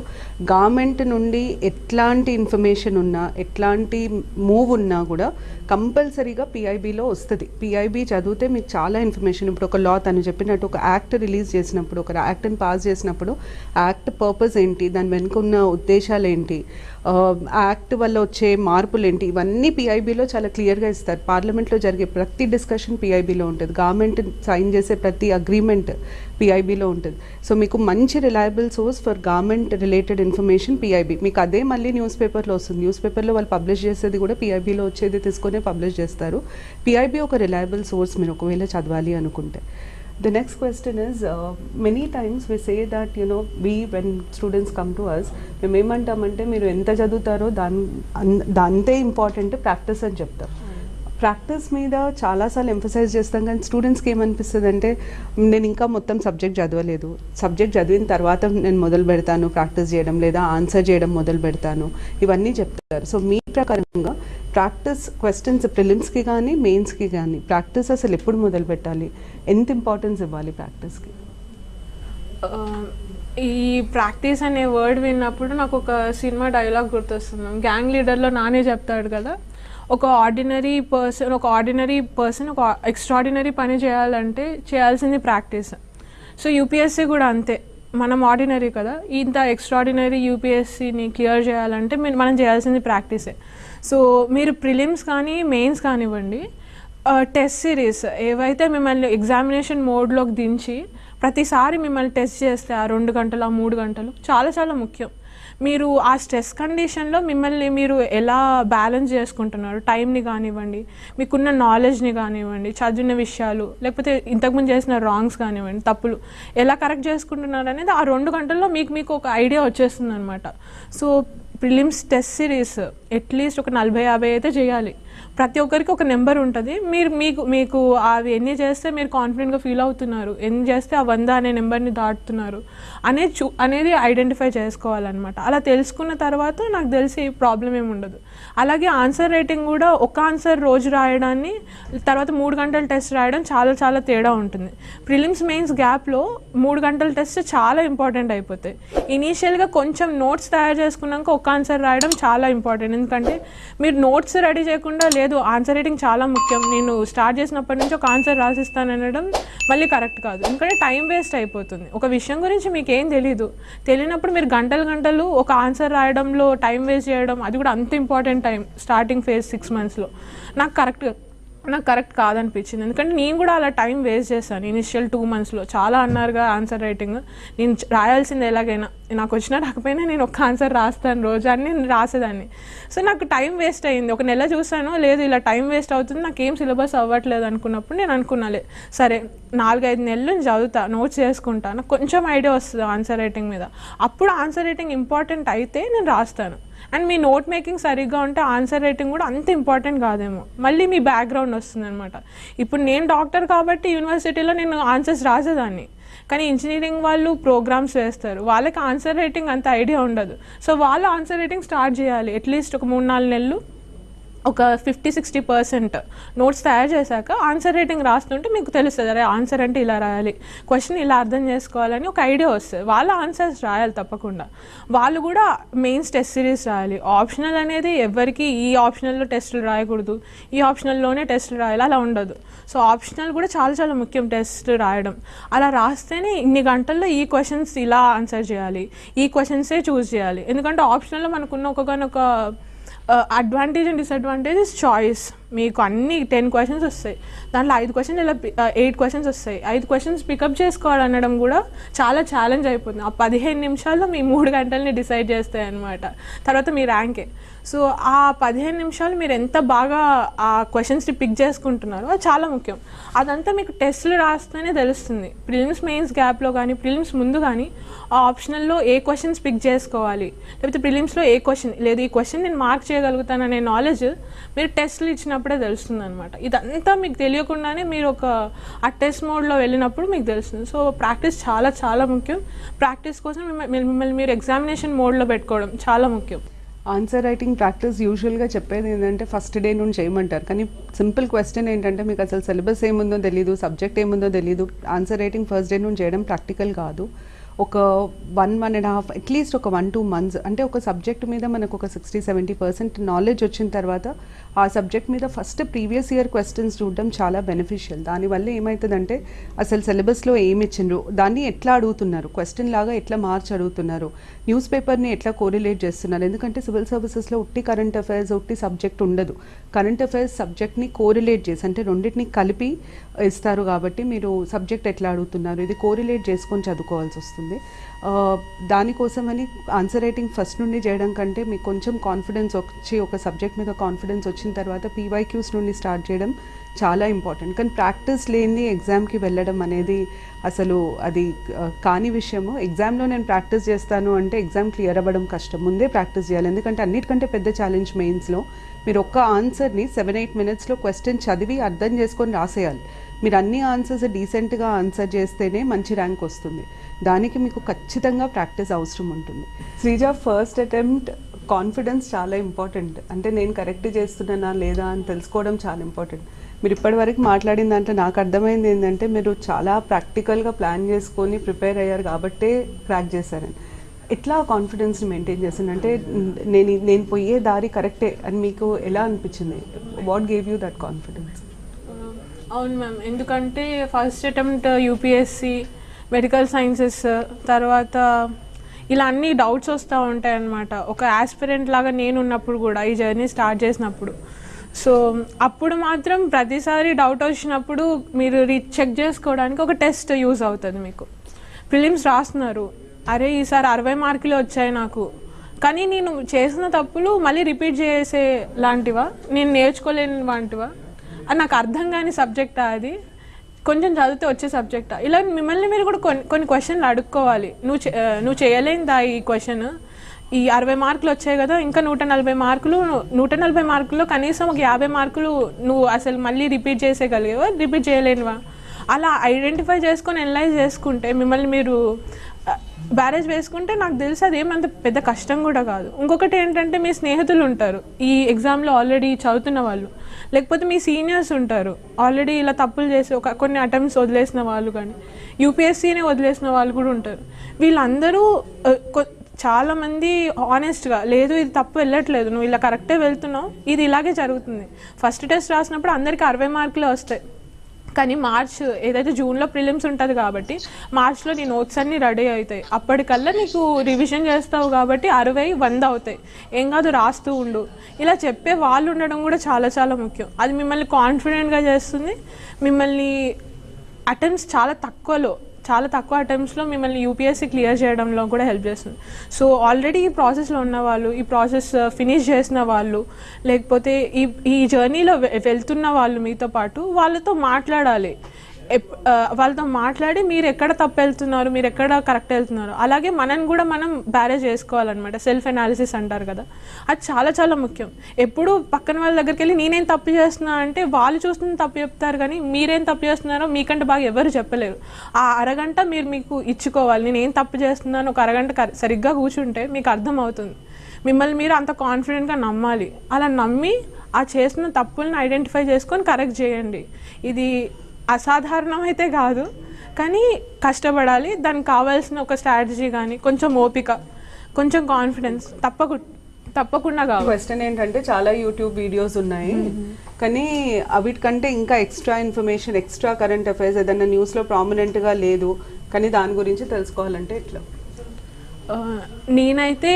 గవర్నమెంట్ నుండి ఎట్లాంటి ఇన్ఫర్మేషన్ ఉన్నా ఎట్లాంటి మూవ్ ఉన్నా కూడా కంపల్సరీగా పిఐబిలో వస్తుంది. పిఐబి చదివితే మీకు చాలా ఇన్ఫర్మేషన్ ఇప్పుడు ఒక లా తను చెప్పినట్టు ఒక యాక్ట్ రిలీజ్ చేసినప్పుడు ఒక యాక్ట్ని పాస్ చేసినప్పుడు యాక్ట్ పర్పస్ ఏంటి దాని వెనుక ఉన్న ఉద్దేశాలు ఏంటి యాక్ట్ వల్ల వచ్చే మార్పులు ఏంటి ఇవన్నీ పిఐబిలో చాలా క్లియర్గా ఇస్తారు. పార్లమెంట్లో జరిగే ప్రతి డిస్కషన్ పిఐబిలో ఉంటుంది. గవర్నమెంట్ సైన్ చేసే ప్రతి అగ్రిమెంట్ పిఐబిలో ఉంటుంది. సో మీకు మంచి reliable source for government related information PIB మీకు అదే మళ్ళీ న్యూస్ పేపర్లో వస్తుంది. న్యూస్ పేపర్లో వాళ్ళు పబ్లిష్ చేసేది కూడా పిఐబిలో వచ్చేది తీసుకునే పబ్లిష్ చేస్తారు. పిఐబి ఒక రిలయబుల్ సోర్స్ మీరు ఒకవేళ చదవాలి అనుకుంటే. The next question is uh, many times we say that you know we when students come to us మేము ఏమంటామంటే మీరు ఎంత చదువుతారో దాని అన్- దాంతే ఇంపార్టెంట్ ప్రాక్టీస్ అని చెప్తాం. ప్రాక్టీస్ మీద చాలాసార్లు ఎంఫసైజ్ చేస్తాం కానీ స్టూడెంట్స్కి ఏమనిపిస్తుంది అంటే నేను ఇంకా మొత్తం సబ్జెక్ట్ చదవలేదు. సబ్జెక్ట్ చదివిన తర్వాత నేను మొదలు పెడతాను ప్రాక్టీస్ చేయడం లేదా ఆన్సర్ చేయడం మొదలు పెడతాను. ఇవన్నీ చెప్తారు. సో మీ ప్రకారంగా ప్రాక్టీస్ క్వశ్చన్స్ ప్రిలిమ్స్కి కానీ మెయిన్స్కి కానీ ప్రాక్టీస్ అసలు ఎప్పుడు మొదలు పెట్టాలి? ఎంత ఇంపార్టెన్స్ ఇవ్వాలి ప్రాక్టీస్కి uh, ఈ ప్రాక్టీస్ అనే వర్డ్ విన్నప్పుడు నాకు ఒక సినిమా డైలాగ్ గుర్తొస్తుంది. గ్యాంగ్ లీడర్లో నానే చెప్తాడు కదా? ఒక ఆర్డినరీ పర్సన్ ఒక ఆర్డినరీ పర్సన్ ఒక ఎక్స్ట్రాడినరీ పని చేయాలంటే చేయాల్సింది ప్రాక్టీస్ సో యూపీఎస్సీ కూడా అంతే. మనం ఆర్డినరీ కదా. ఇంత ఎక్స్ట్రాడినరీ యూపీఎస్సీని క్లియర్ చేయాలంటే మనం చేయాల్సింది ప్రాక్టీసే సో మీరు ప్రిలిమ్స్ కానీ మెయిన్స్ కానివ్వండి. Uh, టెస్ట్ సిరీస్ ఏవైతే మిమ్మల్ని ఎగ్జామినేషన్ మోడ్లోకి దించి ప్రతిసారి మిమ్మల్ని టెస్ట్ చేస్తే ఆ రెండు గంటలు ఆ మూడు గంటలు చాలా చాలా ముఖ్యం. మీరు ఆ స్ట్రెస్ కండిషన్లో మిమ్మల్ని మీరు ఎలా బ్యాలెన్స్ చేసుకుంటున్నారు? టైంని కానివ్వండి మీకున్న నాలెడ్జ్ని కానివ్వండి చదివిన విషయాలు లేకపోతే ఇంతకుముందు చేసిన రాంగ్స్ కానివ్వండి తప్పులు ఎలా కరెక్ట్ చేసుకుంటున్నారు అనేది ఆ రెండు గంటల్లో మీకు మీకు ఒక ఐడియా వచ్చేస్తుంది అనమాట so prelims test series at least ఒక నలభై యాభై అయితే చేయాలి. ప్రతి ఒక్కరికి ఒక నెంబర్ ఉంటుంది. మీరు మీకు మీకు అవి ఎన్ని చేస్తే మీరు కాన్ఫిడెంట్గా ఫీల్ అవుతున్నారు ఎన్ని చేస్తే ఆ వంద అనే నెంబర్ని దాటుతున్నారు అనేది చూ అనేది ఐడెంటిఫై చేసుకోవాలన్నమాట. అలా తెలుసుకున్న తర్వాత నాకు తెలిసి ప్రాబ్లం ఏమి ఉండదు. అలాగే ఆన్సర్ రేటింగ్ కూడా ఒక ఆన్సర్ రోజు రాయడాన్ని తర్వాత మూడు గంటల టెస్ట్ రాయడం చాలా చాలా తేడా ఉంటుంది. ప్రిలిమ్స్ మెయిన్స్ గ్యాప్లో మూడు గంటల టెస్ట్ చాలా ఇంపార్టెంట్ అయిపోతాయి. ఇనీషియల్గా కొంచెం నోట్స్ తయారు చేసుకున్నాక ఒక ఆన్సర్ రాయడం చాలా ఇంపార్టెంట్ ఎందుకంటే మీరు నోట్స్ రెడీ చేయకుండా లేదు. ఆన్సర్ రైటింగ్ చాలా ముఖ్యం. నేను స్టార్ట్ చేసినప్పటి నుంచి ఒక ఆన్సర్ రాసిస్తాను అనడం మళ్ళీ కరెక్ట్ కాదు. ఎందుకంటే టైం వేస్ట్ అయిపోతుంది. ఒక విషయం గురించి మీకు ఏం తెలీదు. తెలియనప్పుడు మీరు గంటలు గంటలు ఒక ఆన్సర్ రాయడంలో టైం వేస్ట్ చేయడం అది కూడా అంత important time starting phase six మంత్స్లో నాకు కరెక్ట్ నాకు కరెక్ట్ కాదనిపించింది. ఎందుకంటే నేను కూడా అలా టైం వేస్ట్ చేశాను. ఇనిషియల్ టూ మంత్స్లో చాలా అన్నారుగా ఆన్సర్ రైటింగ్ నేను రాయాల్సింది ఎలాగైనా నాకు వచ్చినా రాకపోయినా నేను ఒక ఆన్సర్ రాస్తాను రోజు అని నేను రాసేదాన్ని. సో నాకు టైం వేస్ట్ అయింది. ఒక నెల చూసాను లేదు ఇలా టైం వేస్ట్ అవుతుంది నాకు ఏం సిలబస్ అవ్వట్లేదు అనుకున్నప్పుడు నేను అనుకున్నాలే సరే నాలుగైదు నెలలు నేను చదువుతా నోట్స్ చేసుకుంటా నాకు కొంచెం ఐడియా వస్తుంది ఆన్సర్ రైటింగ్ మీద. అప్పుడు ఆన్సర్ రైటింగ్ ఇంపార్టెంట్ అయితే నేను రాస్తాను. అండ్ మీ నోట్ మేకింగ్ సరిగ్గా ఉంటే ఆన్సర్ రైటింగ్ కూడా అంత ఇంపార్టెంట్ కాదేమో. మళ్ళీ మీ బ్యాక్గ్రౌండ్ వస్తుంది అనమాట ఇప్పుడు నేను డాక్టర్ కాబట్టి యూనివర్సిటీలో నేను ఆన్సర్స్ రాసేదాన్ని. కానీ ఇంజనీరింగ్ వాళ్ళు ప్రోగ్రామ్స్ వేస్తారు. వాళ్ళకి ఆన్సర్ రైటింగ్ అంత ఐడియా ఉండదు. సో వాళ్ళు ఆన్సర్ రైటింగ్ స్టార్ట్ చేయాలి. అట్లీస్ట్ ఒక మూడు నాలుగు నెలలు. ఒక ఫిఫ్టీ సిక్స్టీ పర్సెంట్ నోట్స్ తయారు చేశాక ఆన్సర్ రైటింగ్ రాస్తుంటే మీకు తెలుస్తుంది అరే ఆన్సర్ అంటే ఇలా రాయాలి. క్వశ్చన్ ఇలా అర్థం చేసుకోవాలని ఒక ఐడియా వస్తుంది. వాళ్ళ ఆన్సర్స్ రాయాలి తప్పకుండా. వాళ్ళు కూడా మెయిన్స్ టెస్ట్ సిరీస్ రాయాలి. ఆప్షనల్ అనేది ఎవరికి ఈ ఆప్షనల్లో టెస్టులు రాయకూడదు. ఈ ఆప్షనల్లోనే టెస్టులు రాయాలి. అలా ఉండదు. సో ఆప్షనల్ కూడా చాలా చాలా ముఖ్యం టెస్ట్ రాయడం. అలా రాస్తేనే ఇన్ని గంటల్లో ఈ క్వశ్చన్స్ ఇలా ఆన్సర్ చేయాలి. ఈ క్వశ్చన్సే చూస్ చేయాలి. ఎందుకంటే ఆప్షనల్లో మనకున్న ఒకనొక advantage and disadvantage is choice మీకు అన్ని టెన్ క్వశ్చన్స్ వస్తాయి. దాంట్లో ఐదు క్వశ్చన్స్ ఇలా ఎయిట్ క్వశ్చన్స్ uh, వస్తాయి. ఐదు క్వశ్చన్స్ పికప్ చేసుకోవాలనడం కూడా చాలా ఛాలెంజ్ అయిపోతుంది. ఆ పదిహేను నిమిషాల్లో మీ మూడు గంటల్ని డిసైడ్ చేస్తాయి అనమాట తర్వాత మీ ర్యాంకే సో ఆ పదిహేను నిమిషాలు మీరు ఎంత బాగా ఆ క్వశ్చన్స్ని పిక్ చేసుకుంటున్నారో అది చాలా ముఖ్యం. అదంతా మీకు టెస్ట్లు రాస్తేనే తెలుస్తుంది. ప్రిలిమ్స్ మెయిన్స్ గ్యాప్లో కానీ ప్రిలిమ్స్ ముందు కానీ ఆ ఆప్షనల్లో ఏ క్వశ్చన్స్ పిక్ చేసుకోవాలి? లేకపోతే ప్రిలిమ్స్లో ఏ క్వశ్చన్ లేదు ఈ క్వశ్చన్ నేను మార్క్ చేయగలుగుతాననే నాలెడ్జ్ మీరు టెస్ట్లు ఇచ్చినప్పుడే తెలుస్తుంది అనమాట ఇదంతా మీకు తెలియకుండానే మీరు ఒక ఆ టెస్ట్ మోడ్లో వెళ్ళినప్పుడు మీకు తెలుస్తుంది. సో ప్రాక్టీస్ చాలా చాలా ముఖ్యం. ప్రాక్టీస్ కోసం మిమ్మల్ని మీరు ఎగ్జామినేషన్ మోడ్లో పెట్టుకోవడం చాలా ముఖ్యం. ఆన్సర్ రైటింగ్ ప్రాక్టీస్ యూజువల్గా చెప్పేది ఏంటంటే ఫస్ట్ డే నుండి చేయమంటారు. కానీ సింపుల్ క్వశ్చన్ ఏంటంటే మీకు అసలు సిలబస్ ఏముందో తెలియదు సబ్జెక్ట్ ఏముందో తెలియదు ఆన్సర్ రైటింగ్ ఫస్ట్ డే నుండి చేయడం ప్రాక్టికల్ కాదు. ఒక one one and half at least ఒక వన్ టూ మంత్స్ అంటే ఒక సబ్జెక్ట్ మీద మనకు ఒక సిక్స్టీ సెవెంటీ పర్సెంట్ నాలెడ్జ్ వచ్చిన తర్వాత ఆ సబ్జెక్ట్ మీద ఫస్ట్ ప్రీవియస్ ఇయర్ క్వశ్చన్స్ చూడడం చాలా బెనిఫిషియల్ దానివల్ల ఏమవుతుందంటే అసలు సిలబస్లో ఏమి ఇచ్చిండ్రు దాన్ని ఎట్లా అడుగుతున్నారు క్వశ్చన్ లాగా ఎట్లా మార్చి అడుగుతున్నారు న్యూస్ పేపర్ని ఎట్లా కోరిలేట్ చేస్తున్నారు. ఎందుకంటే సివిల్ సర్వీసెస్లో ఉట్టి కరెంట్ అఫైర్స్ ఉట్టి సబ్జెక్ట్ ఉండదు. కరెంట్ అఫైర్స్ సబ్జెక్ట్ని కోరిలేట్ చేసి అంటే రెండింటిని కలిపి ఇస్తారు కాబట్టి మీరు సబ్జెక్ట్ ఎట్లా అడుగుతున్నారు? ఇది కోరిలేట్ చేసుకొని చదువుకోవాల్సి వస్తుంది. దానికోసమని ఆన్సర్ రైటింగ్ ఫస్ట్ నుండి చేయడం కంటే మీకు కొంచెం కాన్ఫిడెన్స్ వచ్చి ఒక సబ్జెక్ట్ మీద కాన్ఫిడెన్స్ వచ్చిన తర్వాత పీవైక్యూస్ నుండి స్టార్ట్ చేయడం చాలా ఇంపార్టెంట్ కానీ ప్రాక్టీస్ లేని ఎగ్జామ్కి వెళ్ళడం అనేది అసలు అది కాని విషయము. ఎగ్జామ్లో నేను ప్రాక్టీస్ చేస్తాను అంటే ఎగ్జామ్ క్లియర్ అవ్వడం కష్టం. ముందే ప్రాక్టీస్ చేయాలి. ఎందుకంటే అన్నిటికంటే పెద్ద ఛాలెంజ్ మెయిన్స్లో మీరు ఒక్క ఆన్సర్ని సెవెన్ ఎయిట్ మినిట్స్లో క్వశ్చన్ చదివి అర్థం చేసుకొని రాసేయాలి. మీరు అన్ని ఆన్సర్స్ డీసెంట్గా ఆన్సర్ చేస్తేనే మంచి ర్యాంక్ వస్తుంది. దానికి మీకు ఖచ్చితంగా ప్రాక్టీస్ అవసరం ఉంటుంది. శ్రీజ ఫస్ట్ అటెంప్ట్ కాన్ఫిడెన్స్ చాలా ఇంపార్టెంట్ అంటే నేను కరెక్ట్ చేస్తున్నానా లేదా అని తెలుసుకోవడం చాలా ఇంపార్టెంట్ మీరు ఇప్పటివరకు మాట్లాడిన దాంట్లో నాకు అర్థమైంది ఏంటంటే మీరు చాలా ప్రాక్టికల్గా ప్లాన్ చేసుకొని ప్రిపేర్ అయ్యారు కాబట్టే క్రాక్ చేశారని ఎట్లా కాన్ఫిడెన్స్ని మెయింటైన్ చేశాను అంటే నేను నేను పోయే దారి కరెక్టే అని మీకు ఎలా అనిపించింది? What gave you that confidence అవును మ్యామ్. ఎందుకంటే first attempt UPSC medical sciences తర్వాత ఇలా అన్ని డౌట్స్ వస్తూ ఉంటాయి అన్నమాట. ఒక ఆస్పిరెంట్ లాగా నేను ఉన్నప్పుడు కూడా ఈ జర్నీ స్టార్ట్ చేసినప్పుడు. సో అప్పుడు మాత్రం ప్రతిసారి డౌట్ వచ్చినప్పుడు మీరు రీచ్ చెక్ చేసుకోవడానికి ఒక టెస్ట్ యూజ్ అవుతుంది మీకు. ప్రిలిమ్స్ రాస్తున్నారు. అరే ఈసారి అరవై మార్కులు వచ్చాయి నాకు. కానీ నేను చేసిన తప్పులు మళ్ళీ రిపీట్ చేసే లాంటివా నేను నేర్చుకోలేని వాంటివా నాకు అర్థం కాని సబ్జెక్టా అది. కొంచెం చదివితే వచ్చే సబ్జెక్టా ఇలా మిమ్మల్ని మీరు కూడా కొన్ని కొన్ని క్వశ్చన్లు అడుక్కోవాలి. నువ్వు చే- నువ్వు చేయలేనిదా ఈ క్వశ్చన్ ఈ అరవై మార్కులు వచ్చాయి కదా ఇంకా నూట నలభై మార్కులు నూట నలభై మార్కుల్లో కనీసం ఒక యాభై మార్కులు నువ్వు అసలు మళ్ళీ రిపీట్ చేసేయగలిగేవా? రిపీట్ చేయలేనివా? అలా ఐడెంటిఫై చేసుకొని అనలైజ్ చేసుకుంటే మిమ్మల్ని మీరు బ్యారేజ్ వేసుకుంటే నాకు తెలిసి అది ఏమంత పెద్ద కష్టం కూడా కాదు. ఇంకొకటి ఏంటంటే మీ స్నేహితులు ఉంటారు. ఈ ఎగ్జామ్లో ఆల్రెడీ చదువుతున్న వాళ్ళు. లేకపోతే మీ సీనియర్స్ ఉంటారు. ఆల్రెడీ ఇలా తప్పులు చేసి ఒక కొన్ని అటెంప్ట్స్ వదిలేసిన వాళ్ళు కానీ యూపీఎస్సీని వదిలేసిన వాళ్ళు కూడా ఉంటారు. వీళ్ళందరూ చాలామంది ఆనెస్ట్గా లేదు ఇది తప్పు వెళ్ళట్లేదు నువ్వు ఇలా కరెక్టే వెళ్తున్నావు ఇది ఇలాగే జరుగుతుంది. ఫస్ట్ టెస్ట్ రాసినప్పుడు అందరికీ అరవై మార్కులే వస్తాయి. కానీ మార్చ్ ఏదైతే జూన్లో ప్రిలిమ్స్ ఉంటుంది కాబట్టి మార్చ్లో నీ నోట్స్ అన్నీ రెడీ అవుతాయి. అప్పటికల్లా నీకు రివిజన్ చేస్తావు కాబట్టి అరవై వంద అవుతాయి. ఏం కాదు రాస్తూ ఉండు. ఇలా చెప్పే వాళ్ళు ఉండడం కూడా చాలా చాలా ముఖ్యం. అది మిమ్మల్ని కాన్ఫిడెంట్గా చేస్తుంది. మిమ్మల్ని అటెంప్ట్స్ చాలా తక్కువలో చాలా తక్కువ అటెంప్ట్స్లో మిమ్మల్ని యూపీఎస్సీ క్లియర్ చేయడంలో కూడా హెల్ప్ చేస్తుంది. సో ఆల్రెడీ ఈ ప్రాసెస్లో ఉన్న వాళ్ళు ఈ ప్రాసెస్ ఫినిష్ uh, చేసిన వాళ్ళు లేకపోతే ఈ ఈ జర్నీలో వెళ్తున్న వాళ్ళు మీతో పాటు వాళ్ళతో మాట్లాడాలి. వాళ్ళతో మాట్లాడి మీరు ఎక్కడ తప్పు వెళ్తున్నారు మీరు ఎక్కడ కరెక్ట్ వెళ్తున్నారు. అలాగే మనని కూడా మనం బ్యారేజ్ చేసుకోవాలన్నమాట. సెల్ఫ్ అనాలిసిస్ అంటారు కదా. అది చాలా చాలా ముఖ్యం. ఎప్పుడు పక్కన వాళ్ళ దగ్గరికి వెళ్ళి నేనేం తప్పు చేస్తున్నా అంటే వాళ్ళు చూస్తున్న తప్పు చెప్తారు కానీ మీరేం తప్పు చేస్తున్నారో మీకంటే బాగా ఎవరు చెప్పలేరు. ఆ అరగంట మీరు మీకు ఇచ్చుకోవాలి. నేను ఏం తప్పు చేస్తున్నాను ఒక అరగంట సరిగ్గా కూర్చుంటే మీకు అర్థమవుతుంది. మిమ్మల్ని మీరు అంత కాన్ఫిడెంట్గా నమ్మాలి. అలా నమ్మి ఆ చేసిన తప్పులను ఐడెంటిఫై చేసుకొని కరెక్ట్ చేయండి. ఇది అసాధారణం అయితే కాదు కానీ కష్టపడాలి. దానికి కావాల్సిన ఒక స్ట్రాటజీ కానీ కొంచెం ఓపిక కొంచెం కాన్ఫిడెన్స్ తప్పకు తప్పకుండా కావాలి. క్వశ్చన్ ఏంటంటే చాలా యూట్యూబ్ వీడియోస్ ఉన్నాయి. కానీ అవిటికంటే ఇంకా extra information extra current affairs ఏదైనా న్యూస్లో ప్రామినెంట్గా లేదు కానీ దాని గురించి తెలుసుకోవాలంటే ఎట్లా? నేనైతే